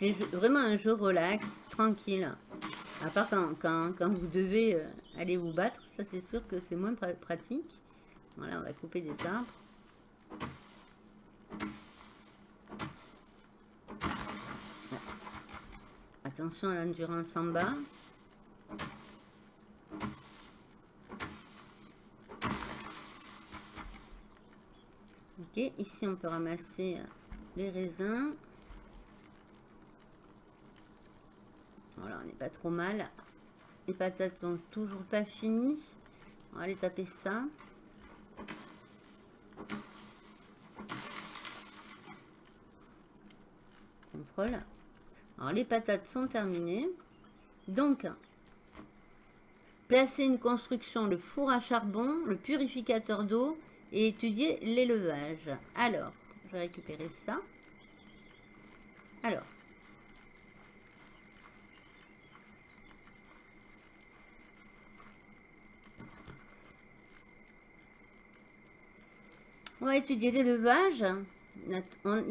A: C'est vraiment un jeu relax, tranquille. À part quand, quand, vous devez euh, aller vous battre, ça c'est sûr que c'est moins pratique. Voilà, on va couper des arbres. Attention à l'endurance en bas. Ok, ici on peut ramasser euh, les raisins. On n'est pas trop mal. Les patates sont toujours pas finies. On va aller taper ça. Contrôle. Alors, les patates sont terminées. Donc, placer une construction, le four à charbon, le purificateur d'eau et étudier l'élevage. Alors, je vais récupérer ça. Alors, On va étudier l'élevage. Il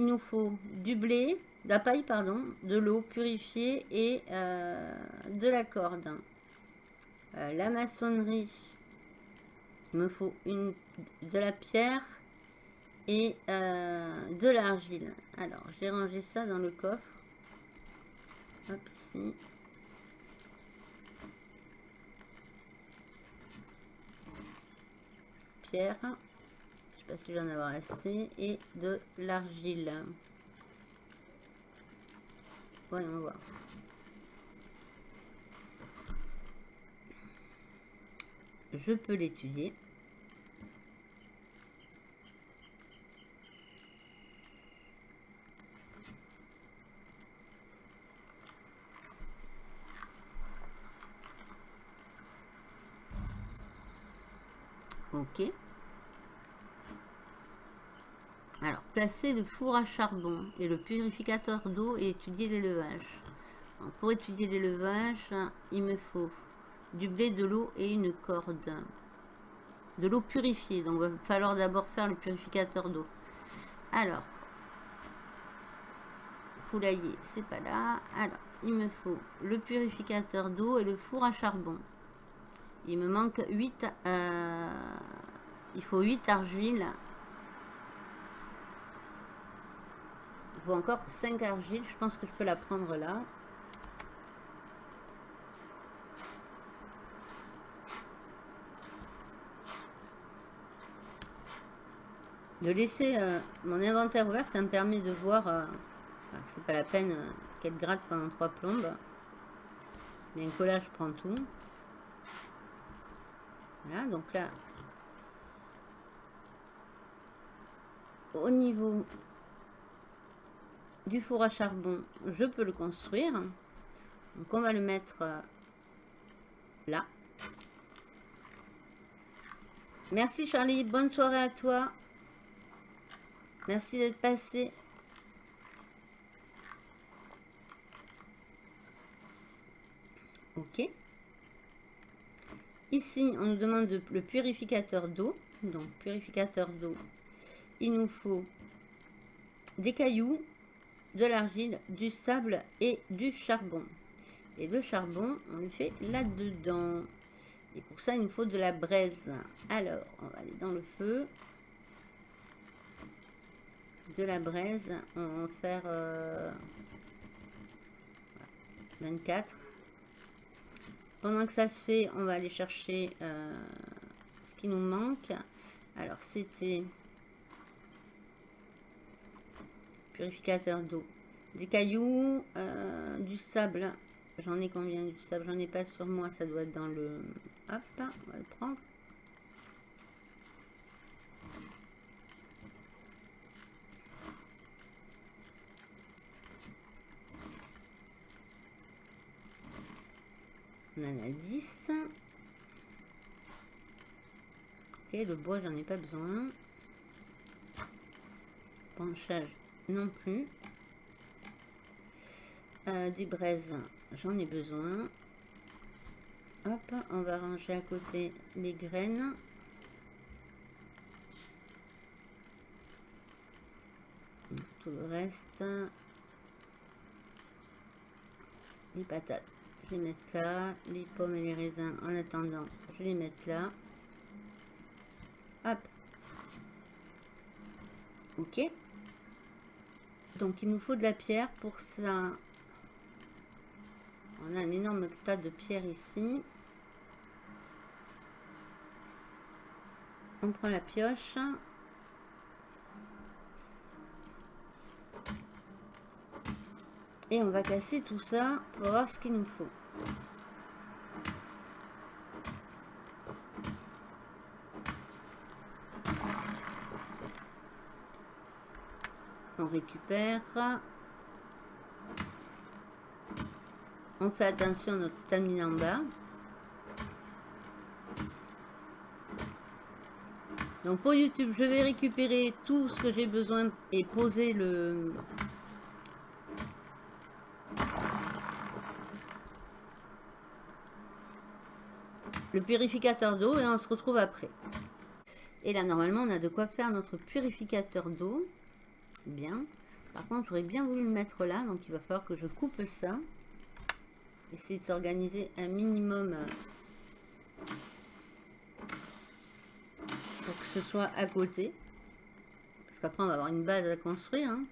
A: nous faut du blé, de la paille, pardon, de l'eau purifiée et euh, de la corde. Euh, la maçonnerie. Il me faut une, de la pierre et euh, de l'argile. Alors, j'ai rangé ça dans le coffre. Hop, ici. Pierre pas si j'en avoir assez, et de l'argile. Voyons voir. Je peux l'étudier. Ok. Alors, placer le four à charbon et le purificateur d'eau et étudier l'élevage. Pour étudier l'élevage, il me faut du blé, de l'eau et une corde. De l'eau purifiée, donc il va falloir d'abord faire le purificateur d'eau. Alors, poulailler, c'est pas là. Alors, il me faut le purificateur d'eau et le four à charbon. Il me manque 8, euh, il faut 8 argiles encore 5 argiles. Je pense que je peux la prendre là. De laisser euh, mon inventaire ouvert, ça me permet de voir... Euh, c'est pas la peine euh, qu'elle gratte pendant trois plombes. Mais un collage prend tout. Voilà, donc là... Au niveau du four à charbon, je peux le construire. Donc on va le mettre euh, là. Merci Charlie, bonne soirée à toi. Merci d'être passé. Ok. Ici, on nous demande le purificateur d'eau. Donc, purificateur d'eau. Il nous faut des cailloux, de l'argile, du sable et du charbon. Et le charbon, on le fait là-dedans. Et pour ça, il nous faut de la braise. Alors, on va aller dans le feu. De la braise, on va faire 24. Euh, Pendant que ça se fait, on va aller chercher euh, ce qui nous manque. Alors, c'était purificateur d'eau. Des cailloux, euh, du sable. J'en ai combien du sable? J'en ai pas sur moi, ça doit être dans le... Hop, on va le prendre. On en a 10. Ok, le bois, j'en ai pas besoin. Penchage, non plus. Euh, des braises, j'en ai besoin. Hop, on va ranger à côté les graines. Tout le reste. Les patates, je les mettre là. Les pommes et les raisins, en attendant, je les mettre là. Hop. Ok. Donc, il nous faut de la pierre pour ça. On a un énorme tas de pierres ici. On prend la pioche. Et on va casser tout ça pour voir ce qu'il nous faut. On récupère. On fait attention à notre stamina en bas. Donc pour YouTube, je vais récupérer tout ce que j'ai besoin et poser le... le purificateur d'eau et on se retrouve après. Et là, normalement, on a de quoi faire notre purificateur d'eau. Bien. Par contre, j'aurais bien voulu le mettre là, donc il va falloir que je coupe ça. Essayer de s'organiser un minimum euh, pour que ce soit à côté. Parce qu'après, on va avoir une base à construire. Hein.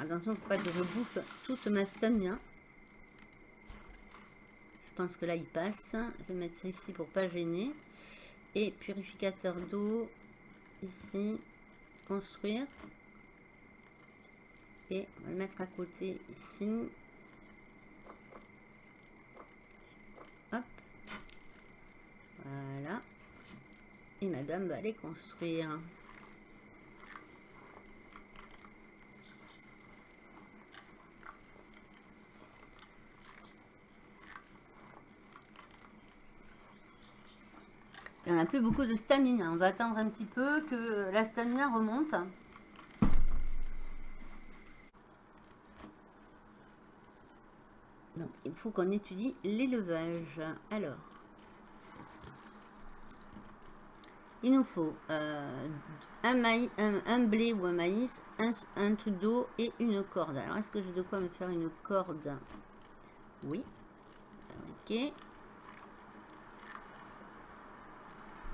A: attention, faut pas que je bouffe toute ma stamina. Je pense que là, il passe. Je vais mettre ça ici pour pas gêner. Et purificateur d'eau ici, construire. Et on va le mettre à côté ici. Hop. Voilà. Et madame va aller construire. Il n'y en a plus beaucoup de stamina. On va attendre un petit peu que la stamina remonte. Donc, il faut qu'on étudie l'élevage. Alors, il nous faut euh, un, maïs, un, blé ou un maïs, un, un truc d'eau et une corde. Alors, est-ce que j'ai de quoi me faire une corde? Oui. Ok.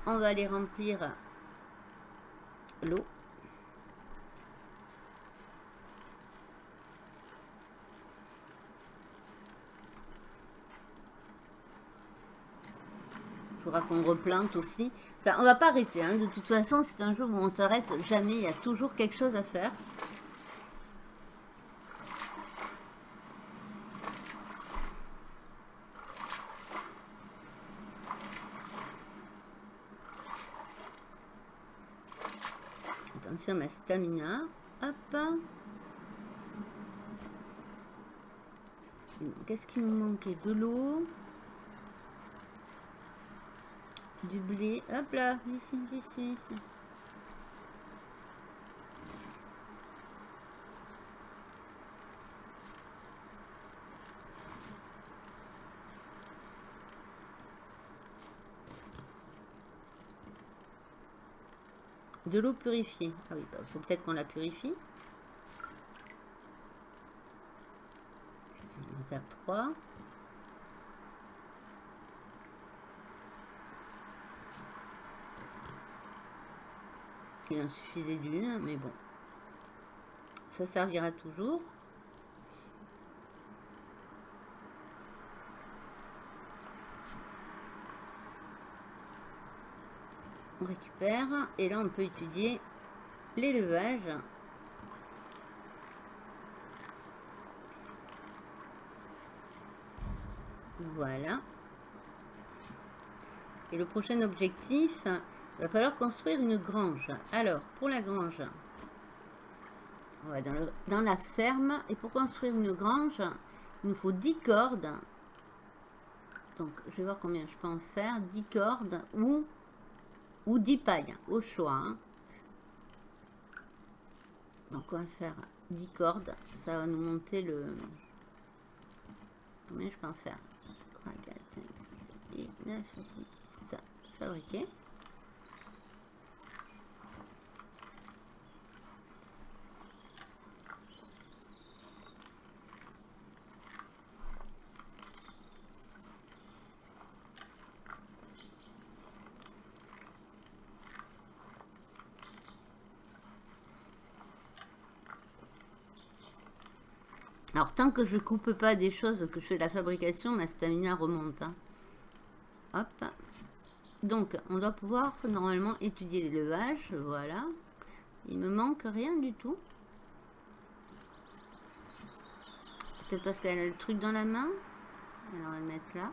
A: On va aller remplir l'eau. Il faudra qu'on replante aussi. Enfin, on va pas arrêter. Hein. De toute façon, c'est un jour où on s'arrête jamais. Il y a toujours quelque chose à faire. Sur ma stamina. Hop. Qu'est-ce qui nous manquait De l'eau. Du blé. Hop là, ici, ici, ici. De l'eau purifiée. Ah oui, il bah, faut peut-être qu'on la purifie. On va faire 3. Il en suffisait d'une, mais bon. Ça servira toujours. On récupère. Et là, on peut étudier l'élevage. Voilà. Et le prochain objectif, va falloir construire une grange. Alors, pour la grange, on va dans, dans la ferme. Et pour construire une grange, il nous faut 10 cordes. Donc, je vais voir combien je peux en faire. 10 cordes ou, ou 10 pailles, au choix. Hein. Donc, on va faire 10 cordes. Ça va nous monter le... Combien je peux en faire? 3, 4, 5, 6, 9, 10. Fabriquer. Tant que je coupe pas des choses, que je fais la fabrication, ma stamina remonte. Hein. Hop. Donc, on doit pouvoir normalement étudier l'élevage. Voilà. Il me manque rien du tout. Peut-être parce qu'elle a le truc dans la main. Alors, on va le mettre là.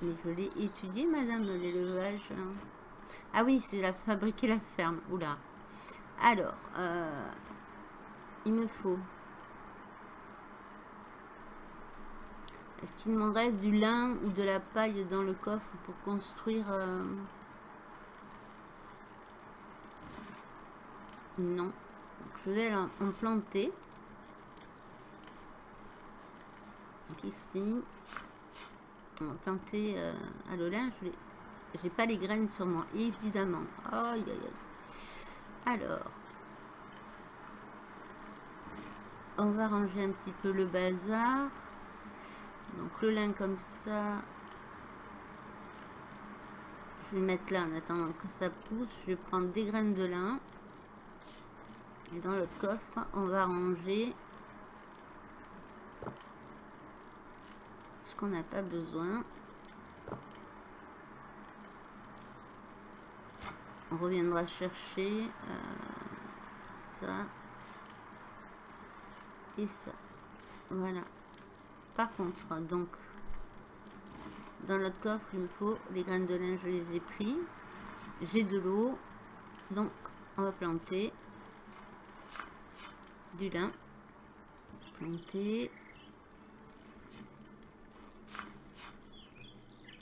A: Mais je l'ai étudié, madame, l'élevage. Ah oui, c'est la fabriquer la ferme. Oula. Alors, euh, il me faut... Est-ce qu'il me reste du lin ou de la paille dans le coffre pour construire... Euh, non. je vais en planter. Donc ici, on va planter euh, à l'olin. Je vais j'ai pas les graines sur moi, évidemment. Aïe, aïe, aïe. Alors. On va ranger un petit peu le bazar. Donc le lin comme ça. Je vais le mettre là en attendant que ça pousse. Je vais prendre des graines de lin. Et dans le coffre, on va ranger ce qu'on n'a pas besoin. On reviendra chercher euh, ça et ça. Voilà. Par contre donc dans notre coffre il me faut les graines de lin je les ai pris. J'ai de l'eau. Donc on va planter du lin. Planter.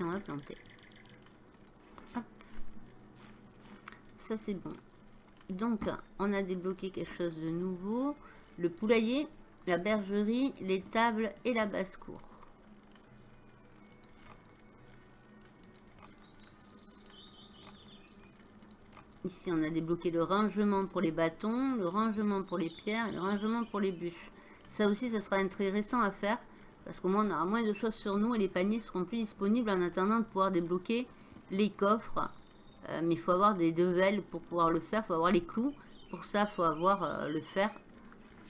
A: On va planter c'est bon. Donc, on a débloqué quelque chose de nouveau. Le poulailler, la bergerie, les tables et la basse-cour. Ici, on a débloqué le rangement pour les bâtons, le rangement pour les pierres le rangement pour les bûches. Ça aussi, ça sera intéressant à faire parce qu'au moins, on aura moins de choses sur nous et les paniers seront plus disponibles en attendant de pouvoir débloquer les coffres euh, mais il faut avoir des devels pour pouvoir le faire. Il faut avoir les clous. Pour ça, il faut avoir euh, le fer.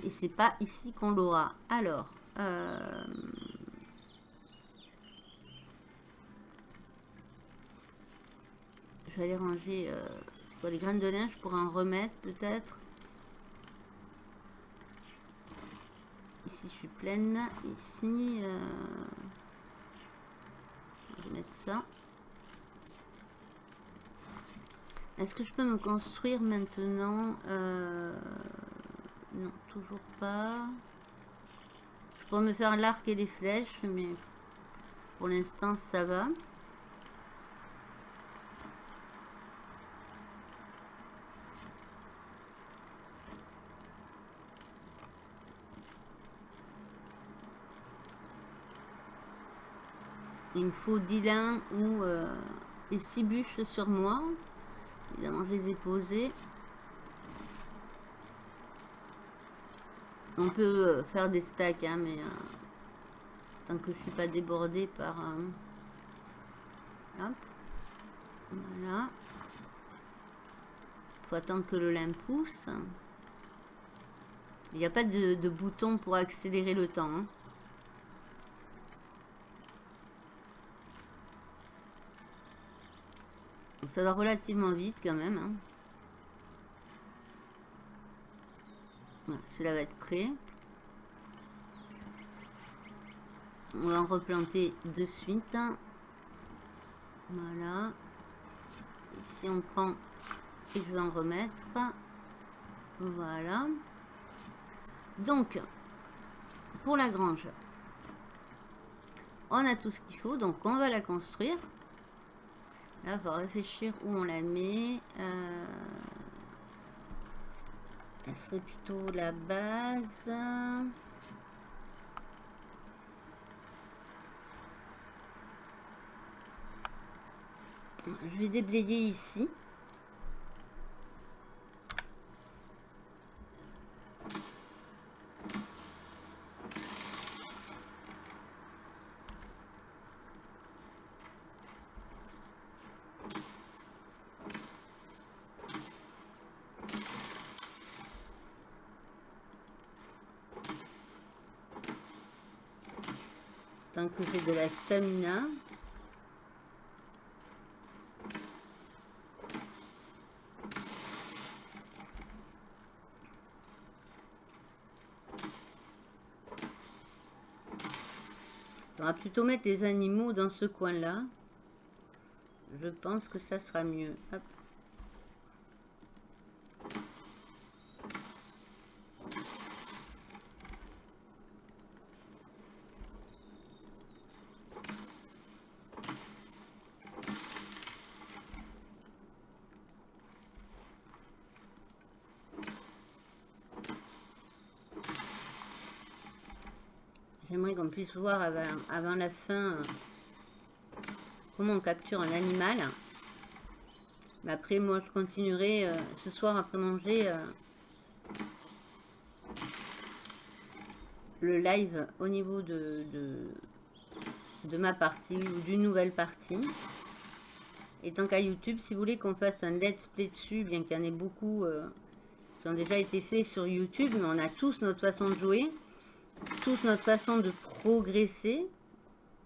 A: Et c'est pas ici qu'on l'aura. Alors, euh, je vais aller ranger quoi les graines de linge pour en remettre peut-être. Ici, je suis pleine. Ici, je vais mettre ça. Est-ce que je peux me construire maintenant euh, Non, toujours pas. Je pourrais me faire l'arc et les flèches, mais pour l'instant ça va. Il me faut 10 lins ou euh, 6 bûches sur moi. Évidemment, je les ai posées. On peut euh, faire des stacks, hein, mais euh, tant que je suis pas débordée par... hop. Voilà. faut attendre que le lin pousse. Il n'y a pas de, bouton pour accélérer le temps. Hein. Ça va relativement vite quand même. Hein. cela va être prêt. On va en replanter de suite. Voilà. Ici on prend et je vais en remettre. Voilà. Donc, pour la grange, on a tout ce qu'il faut, donc on va la construire. Là, faut réfléchir où on la met. Euh, elle serait plutôt la base. Je vais déblayer ici. que j'ai de la stamina. On va plutôt mettre les animaux dans ce coin-là. Je pense que ça sera mieux. Puisse voir avant, la fin euh, comment on capture un animal. Mais après, moi, je continuerai euh, ce soir après manger euh, le live au niveau de, de, ma partie ou d'une nouvelle partie. Et tant qu'à YouTube, si vous voulez qu'on fasse un let's play dessus, bien qu'il y en ait beaucoup qui ont déjà été faits sur YouTube, mais on a tous notre façon de jouer toute notre façon de progresser,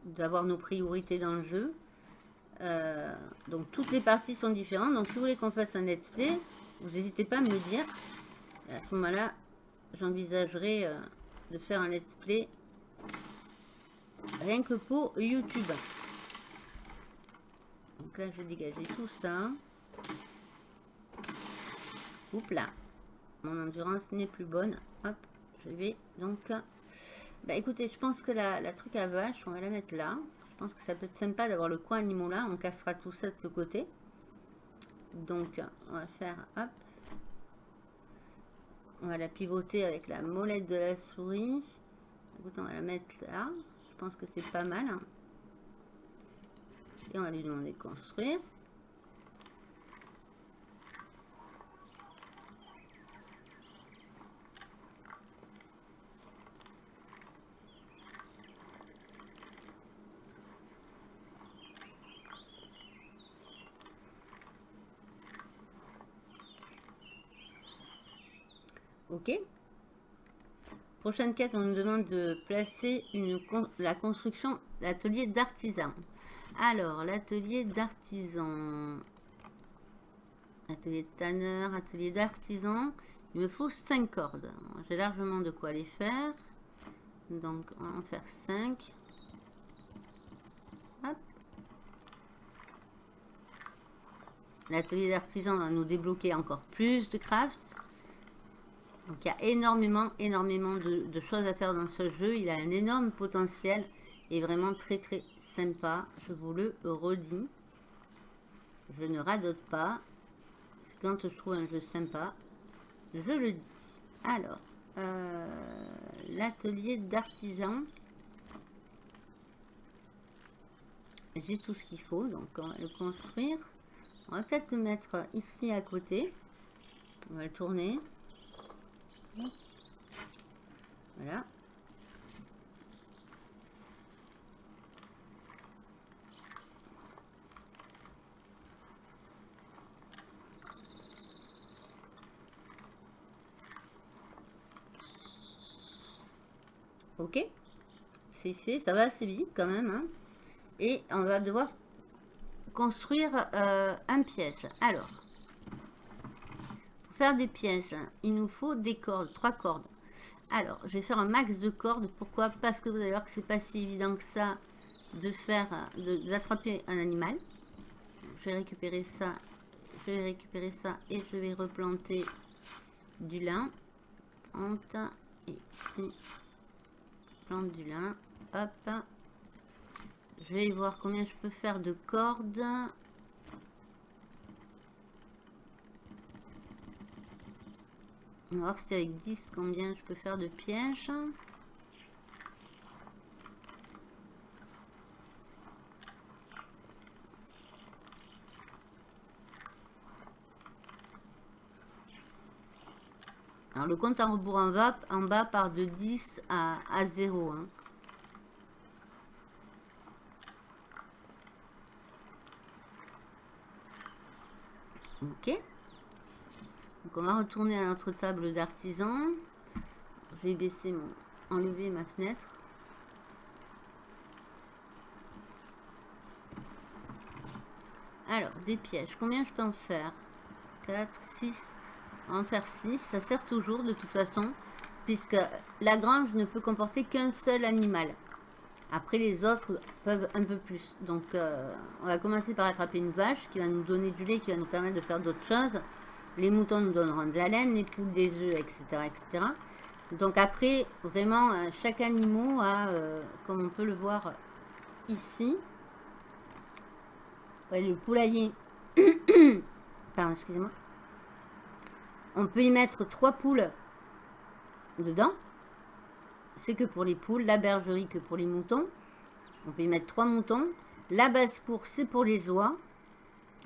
A: d'avoir nos priorités dans le jeu. Euh, donc toutes les parties sont différentes. Donc si vous voulez qu'on fasse un let's play, vous n'hésitez pas à me dire. à ce moment-là, j'envisagerai euh, de faire un let's play rien que pour YouTube. Donc là, je vais dégager tout ça. Oups là. Mon endurance n'est plus bonne. Hop, je vais donc bah écoutez, je pense que la, truc à vache, on va la mettre là. Je pense que ça peut être sympa d'avoir le coin animaux là. On cassera tout ça de ce côté. Donc, on va faire, hop. On va la pivoter avec la molette de la souris. Écoutez, on va la mettre là. Je pense que c'est pas mal. Et on va lui demander de construire. Prochaine quête, on nous demande de placer une, la construction, l'atelier d'artisan. Alors, l'atelier d'artisan. Atelier de tanneur, atelier d'artisan. Il me faut 5 cordes. J'ai largement de quoi les faire. Donc, on va en faire 5. L'atelier d'artisan va nous débloquer encore plus de craft. Donc il y a énormément, énormément de, choses à faire dans ce jeu. Il a un énorme potentiel et vraiment très très sympa. Je vous le redis. Je ne radote pas. Quand je trouve un jeu sympa, je le dis. Alors, euh, l'atelier d'artisan. J'ai tout ce qu'il faut, donc on va le construire. On va peut-être le mettre ici à côté. On va le tourner. Voilà. Ok, c'est fait, ça va assez vite quand même. Hein. Et on va devoir construire euh, un piège. Alors, faire des pièges, il nous faut des cordes, trois cordes. Alors, je vais faire un max de cordes. Pourquoi? Parce que vous allez voir que c'est pas si évident que ça de faire, d'attraper un animal. Je vais récupérer ça, je vais récupérer ça et je vais replanter du lin. et ici du lin. Hop. Je vais voir combien je peux faire de cordes. On va voir si avec 10 combien je peux faire de pièges. Alors le compte en rebours en en bas part de 10 à, à 0. Hein. Ok. Donc on va retourner à notre table d'artisan. Je vais baisser mon... enlever ma fenêtre. Alors, des pièges. Combien je peux en faire? 4, 6, en faire 6. Ça sert toujours de toute façon, puisque la grange ne peut comporter qu'un seul animal. Après, les autres peuvent un peu plus. Donc, euh, on va commencer par attraper une vache qui va nous donner du lait, qui va nous permettre de faire d'autres choses. Les moutons nous donneront de la laine, les poules des œufs, etc. etc. Donc après, vraiment, euh, chaque animal a, euh, comme on peut le voir ici, le poulailler, pardon, excusez-moi, on peut y mettre trois poules dedans. C'est que pour les poules. La bergerie que pour les moutons. On peut y mettre trois moutons. La basse-cour, c'est pour les oies.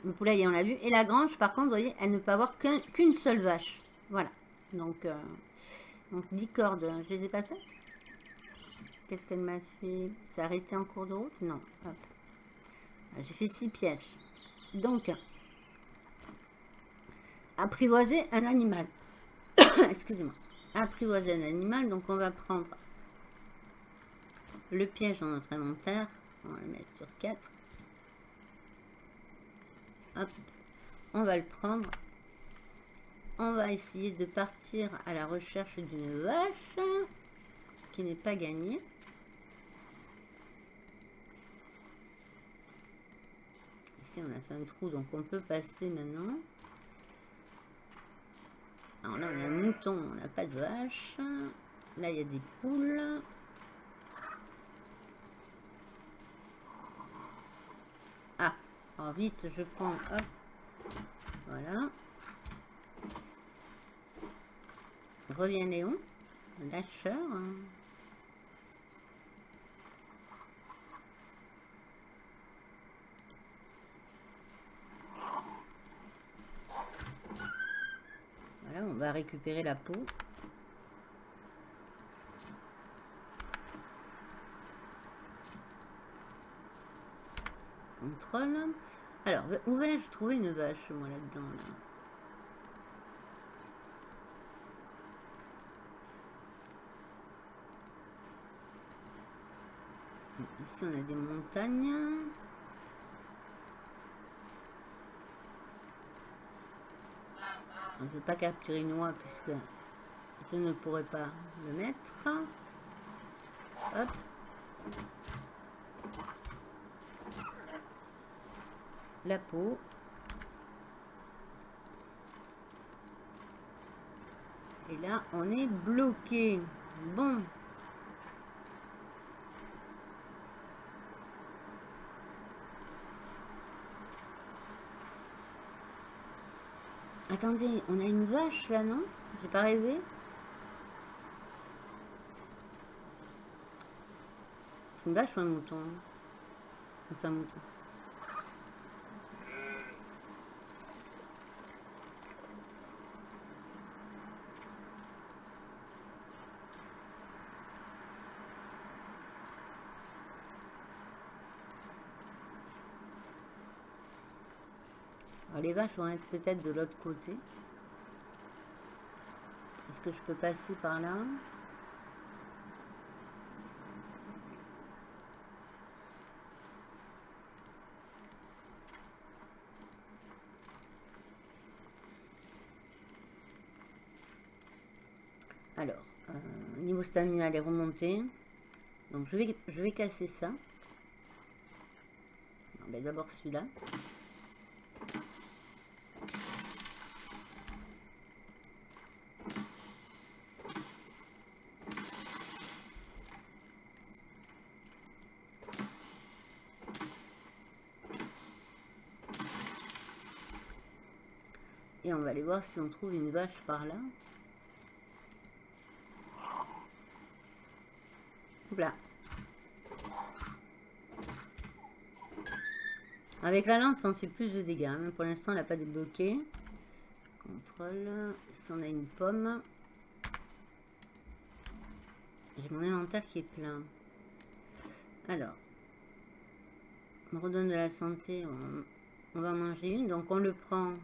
A: Le poulailler, on l'a vu. Et la grange, par contre, vous voyez, elle ne peut avoir qu'une seule vache. Voilà. Donc, euh, donc 10 cordes, je les ai pas faites? Qu'est-ce qu'elle m'a fait? C'est arrêté en cours de route? Non. J'ai fait six pièges. Donc, apprivoiser un animal. Excusez-moi. Apprivoiser un animal. Donc, on va prendre le piège dans notre inventaire. On va le mettre sur 4. On va le prendre. On va essayer de partir à la recherche d'une vache qui n'est pas gagnée. Ici, on a fait un trou, donc on peut passer maintenant. Alors là, on a un mouton, on n'a pas de vache. Là, il y a des poules. Vite, je prends, hop, voilà. Revient Léon, lâcheur. on va récupérer la peau. Alors, où vais-je trouver une vache, moi, là-dedans, là, Ici, on a des montagnes. Je ne vais pas capturer une oie puisque je ne pourrais pas le mettre. Hop. La peau. Et là, on est bloqué. Bon. Attendez, on a une vache là, non? J'ai pas rêvé C'est une vache ou un mouton? C'est un mouton. Les vaches vont être peut-être de l'autre côté. Est-ce que je peux passer par là? Alors, euh, niveau stamina, elle est remontée. Donc je vais, je vais casser ça. Ben, d'abord celui-là. on va aller voir si on trouve une vache par là. Là. Avec la lance, on fait plus de dégâts. Hein. Pour l'instant, elle n'a pas débloqué. Contrôle. Si on a une pomme. J'ai mon inventaire qui est plein. Alors. On redonne de la santé. On va manger une. Donc, on le prend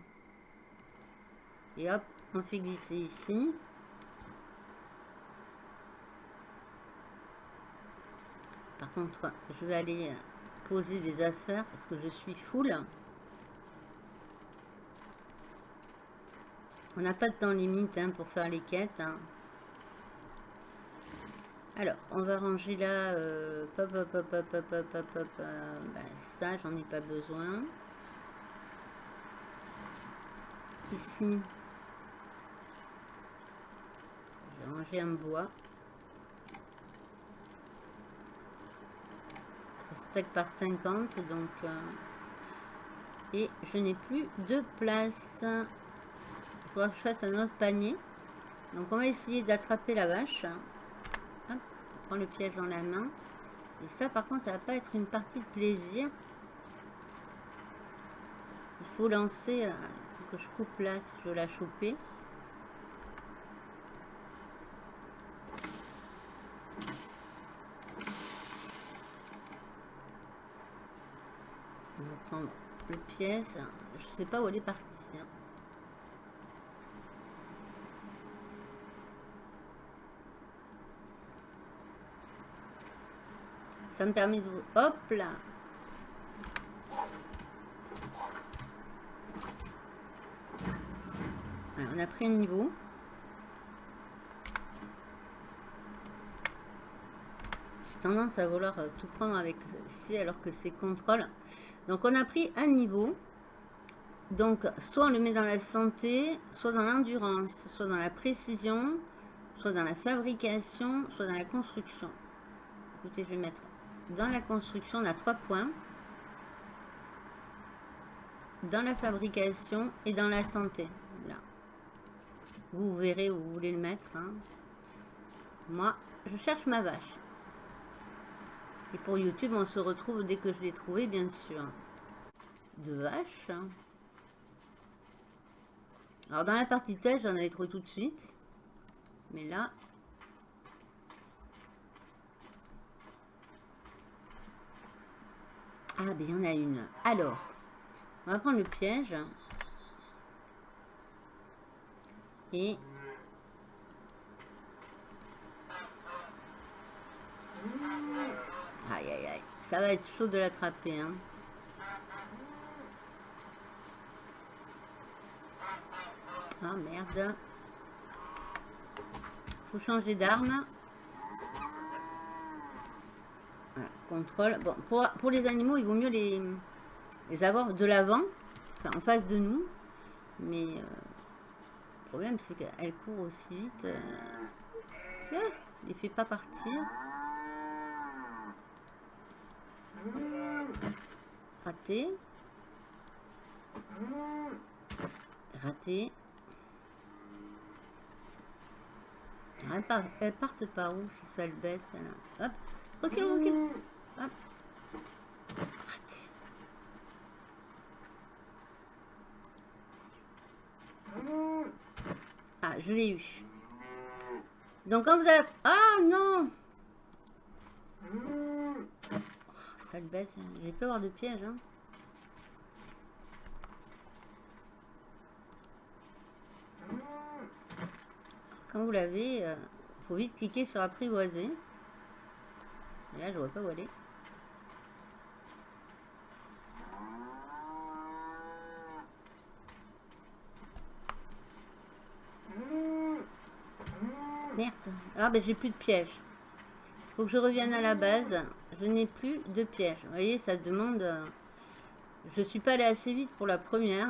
A: et hop, on fait glisser ici. Par contre, je vais aller poser des affaires parce que je suis full. On n'a pas de temps limite hein, pour faire les quêtes. Hein. Alors, on va ranger là. Euh, bah, ça, j'en ai pas besoin. Ici, ranger un bois. Ça stack par 50, donc... Euh, et je n'ai plus de place. pour que je fasse un autre panier. Donc on va essayer d'attraper la vache. On prend le piège dans la main. Et ça par contre ça va pas être une partie de plaisir. Il faut lancer, euh, que je coupe là si je veux la choper. Le pièce. Je sais pas où elle est partie. Hein. Ça me permet de... Hop là On a pris un niveau. J'ai tendance à vouloir euh, tout prendre avec C alors que c'est contrôle. Donc on a pris un niveau. Donc soit on le met dans la santé, soit dans l'endurance, soit dans la précision, soit dans la fabrication, soit dans la construction. Écoutez, je vais mettre dans la construction, on a trois points. Dans la fabrication et dans la santé. Là. Vous verrez où vous voulez le mettre. Hein. Moi, je cherche ma vache. Et pour YouTube, on se retrouve dès que je l'ai trouvé, bien sûr. De vache. Alors, dans la partie test, j'en avais trouvé tout de suite. Mais là... Ah, ben il y en a une. Alors, on va prendre le piège. Et Aïe, aïe, aïe. Ça va être chaud de l'attraper. Hein. Ah, merde. Faut changer d'arme. contrôle. Bon, pour, les animaux, il vaut mieux les, les avoir de l'avant. En face de nous. Mais... Euh, problème, c'est qu'elle court aussi vite. Euh... Ah, il fait pas partir. Raté. Raté. Elles partent par où ces sales bêtes Hop, recule, recule. Hop. Raté. Ah, je l'ai eu. Donc quand vous avez... Ah non Sale bête, j'ai peur avoir de piège. Hein. Quand vous l'avez, euh, faut vite cliquer sur apprivoiser. Et là, je vois pas où aller. Merde. Ah ben j'ai plus de piège. Que je revienne à la base. Je n'ai plus de piège. Voyez, ça demande... Euh, je suis pas allé assez vite pour la première.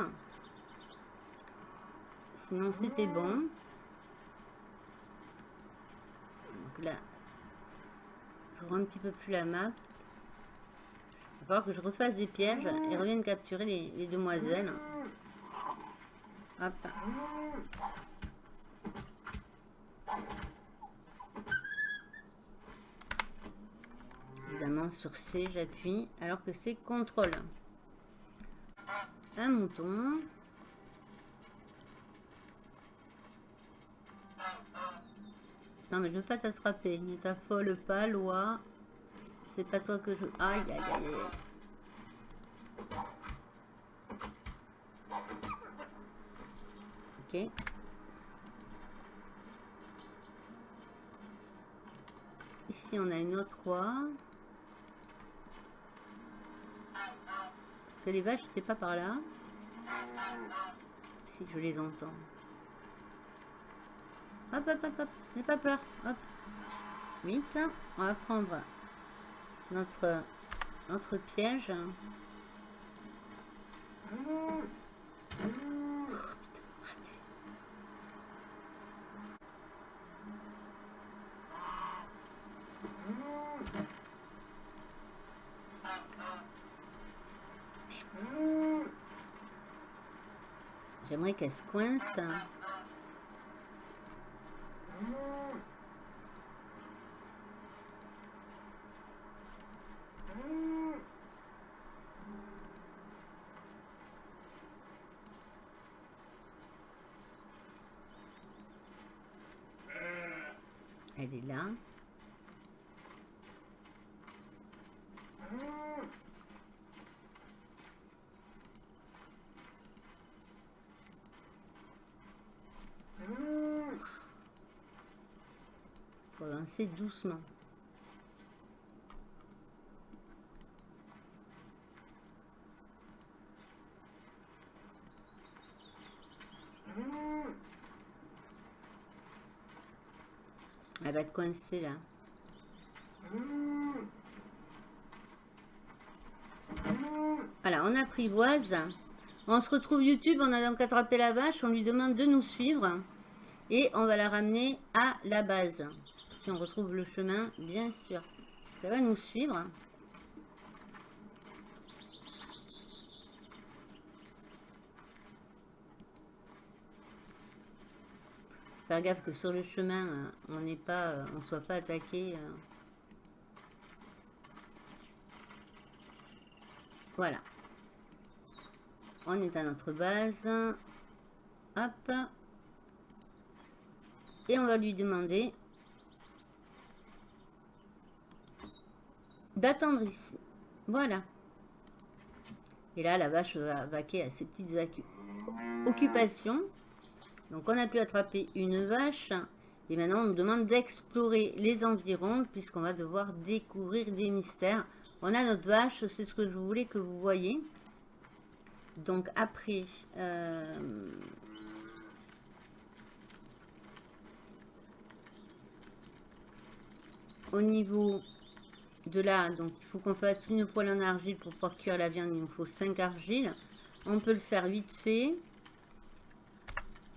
A: Sinon, c'était bon. Donc là, je vois un petit peu plus la map. Il que je refasse des pièges et revienne capturer les, les demoiselles. Hop. Évidemment, sur C, j'appuie, alors que c'est contrôle. Un mouton. Non, mais je veux pas t'attraper. Ne t'affole pas, loi. C'est pas toi que je... Aïe, aïe, aïe. Ok. Ici, on a une autre roi. Que les vaches n'étaient pas par là Si, je les entends. Hop, hop, hop, hop. N'aie pas peur. Hop. Vite. On va prendre notre, notre piège. Qu'elle se coince. Elle est là. Doucement. Elle va être coincée là. Voilà, on apprivoise. On se retrouve YouTube, on a donc attrapé la vache, on lui demande de nous suivre. Et on va la ramener à la base. Si on retrouve le chemin, bien sûr. Ça va nous suivre. Faire gaffe que sur le chemin, euh, on n'est pas, euh, on soit pas attaqué. Euh. Voilà. On est à notre base. Hop. Et on va lui demander d'attendre ici. Voilà. Et là, la vache va vaquer à ses petites occupations. Donc on a pu attraper une vache. Et maintenant on nous demande d'explorer les environs puisqu'on va devoir découvrir des mystères. On a notre vache, c'est ce que je voulais que vous voyez. Donc après... Euh, au niveau de là, donc il faut qu'on fasse une poêle en argile pour pouvoir cuire la viande. Il nous faut 5 argiles. On peut le faire vite fait.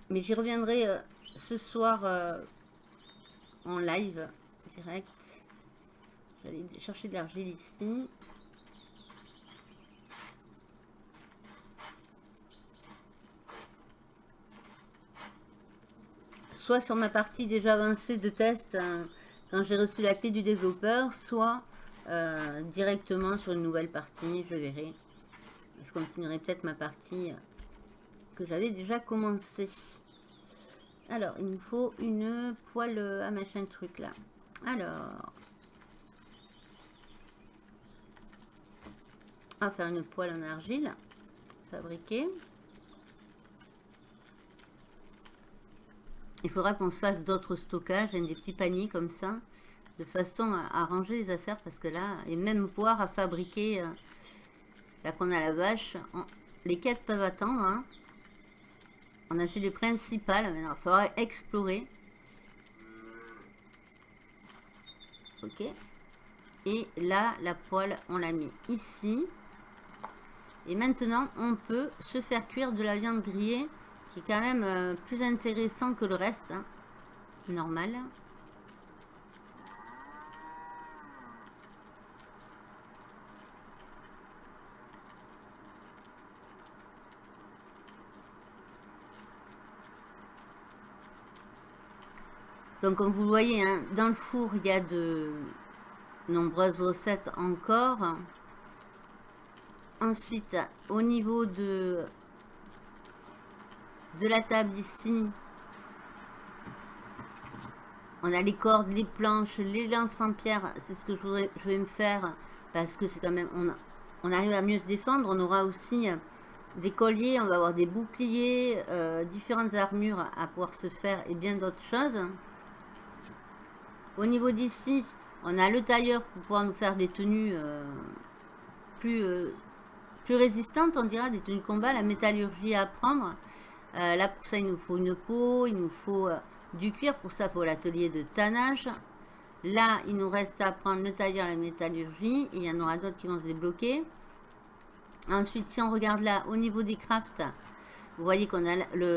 A: Mais j'y reviendrai ce soir en live direct. J'allais chercher de l'argile ici. Soit sur ma partie déjà avancée de test, hein, quand j'ai reçu la clé du développeur, soit euh, directement sur une nouvelle partie, je verrai. Je continuerai peut-être ma partie que j'avais déjà commencé. Alors, il nous faut une poêle à machin truc là. Alors, on va faire une poêle en argile fabriquée. Il faudra qu'on se fasse d'autres stockages, des petits paniers comme ça, de façon à, ranger les affaires parce que là, et même voir à fabriquer, là qu'on a la vache, les quêtes peuvent attendre. Hein. On a fait les principales, maintenant il faudra explorer. Ok. Et là, la poêle, on l'a mis ici. Et maintenant, on peut se faire cuire de la viande grillée, qui est quand même euh, plus intéressant que le reste. Hein. Normal. Donc comme vous le voyez, hein, dans le four, il y a de nombreuses recettes encore. Ensuite, au niveau de, de la table ici, on a les cordes, les planches, les lances en pierre. C'est ce que je, voudrais, je vais me faire parce que c'est quand même... On, on arrive à mieux se défendre. On aura aussi des colliers, on va avoir des boucliers, euh, différentes armures à pouvoir se faire et bien d'autres choses. Au niveau d'ici, on a le tailleur pour pouvoir nous faire des tenues euh, plus, euh, plus résistantes, on dira, des tenues combat, la métallurgie à apprendre. Euh, là, pour ça, il nous faut une peau, il nous faut du cuir. Pour ça, il faut l'atelier de tannage. Là, il nous reste à apprendre le tailleur, la métallurgie. il y en aura d'autres qui vont se débloquer. Ensuite, si on regarde là, au niveau des crafts, vous voyez qu'on a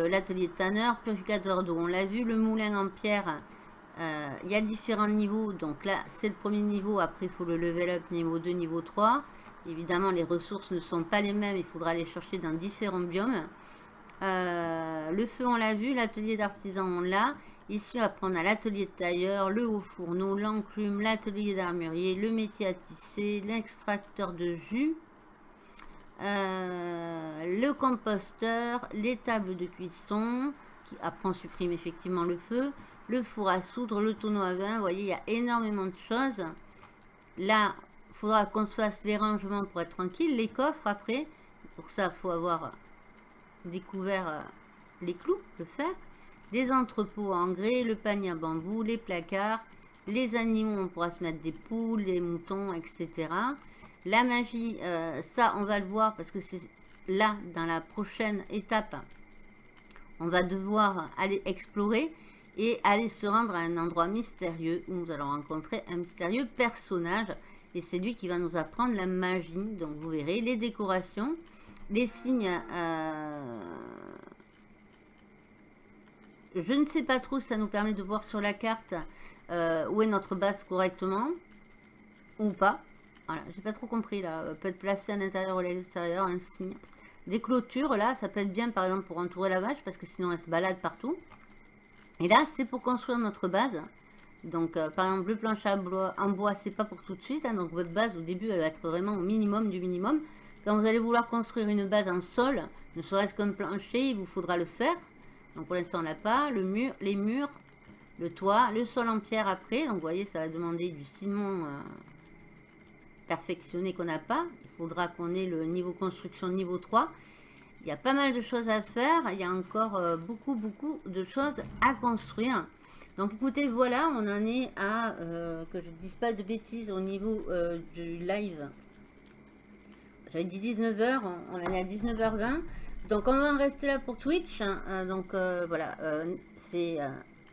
A: l'atelier de tanneur, purificateur d'eau, on l'a vu, le moulin en pierre, euh, il y a différents niveaux. Donc là, c'est le premier niveau. Après, il faut le level up niveau 2, niveau 3. Évidemment, les ressources ne sont pas les mêmes. Il faudra les chercher dans différents biomes. Euh, le feu, on l'a vu. L'atelier d'artisan, on l'a. Ici, après, on a l'atelier de tailleur, le haut fourneau, l'enclume, l'atelier d'armurier, le métier à tisser, l'extracteur de jus. Euh, le composteur, les tables de cuisson, qui on supprime effectivement le feu, le four à soudre, le tonneau à vin. Vous voyez, il y a énormément de choses. Là, il faudra qu'on se fasse les rangements pour être tranquille. Les coffres, après, pour ça, il faut avoir découvert euh, les clous, le fer. Les entrepôts en grès, le panier à bambou, les placards, les animaux, on pourra se mettre des poules, des moutons, etc. La magie, euh, ça, on va le voir parce que c'est là, dans la prochaine étape, on va devoir aller explorer et aller se rendre à un endroit mystérieux où nous allons rencontrer un mystérieux personnage et c'est lui qui va nous apprendre la magie. Donc vous verrez les décorations, les signes. Euh, je ne sais pas trop, ça nous permet de voir sur la carte euh, où est notre base correctement ou pas. Voilà, j'ai pas trop compris là. Peut être placé à l'intérieur ou à l'extérieur, un signe. Des clôtures là, ça peut être bien par exemple pour entourer la vache parce que sinon elle se balade partout. Et là, c'est pour construire notre base. Donc, euh, par exemple, le plancher en bois, c'est pas pour tout de suite. Hein. donc, votre base, au début, elle va être vraiment au minimum du minimum. Quand vous allez vouloir construire une base en sol, ne serait-ce qu'un plancher, il vous faudra le faire. Donc, pour l'instant, on l'a pas. Le mur, les murs, le toit, le sol en pierre après. Donc, vous voyez, ça va demander du ciment euh, perfectionné qu'on n'a pas. Il faudra qu'on ait le niveau construction niveau 3. Il y a pas mal de choses à faire. Il y a encore euh, beaucoup, beaucoup de choses à construire. Donc écoutez, voilà, on en est à, euh, que je ne dise pas de bêtises au niveau euh, du live. J'avais dit 19h, on en est à 19h20. Donc on va en rester là pour Twitch. Hein. donc voilà, c'est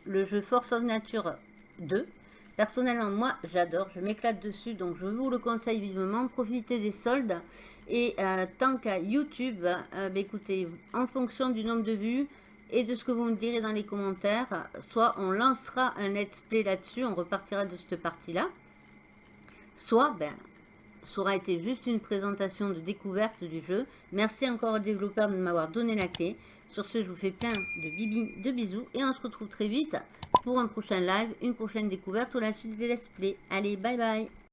A: le jeu Force of Nature 2. Personnellement, moi, j'adore, je m'éclate dessus, donc je vous le conseille vivement. Profitez des soldes. Et euh, tant qu'à YouTube, euh, bah, écoutez, en fonction du nombre de vues, et de ce que vous me direz dans les commentaires. Soit on lancera un let's play là-dessus, on repartira de cette partie-là. Soit, ben, ça aura été juste une présentation de découverte du jeu. Merci encore aux développeurs de m'avoir donné la clé. Sur ce, je vous fais plein de, bibi, de bisous et on se retrouve très vite pour un prochain live, une prochaine découverte ou la suite des let's play. Allez, bye bye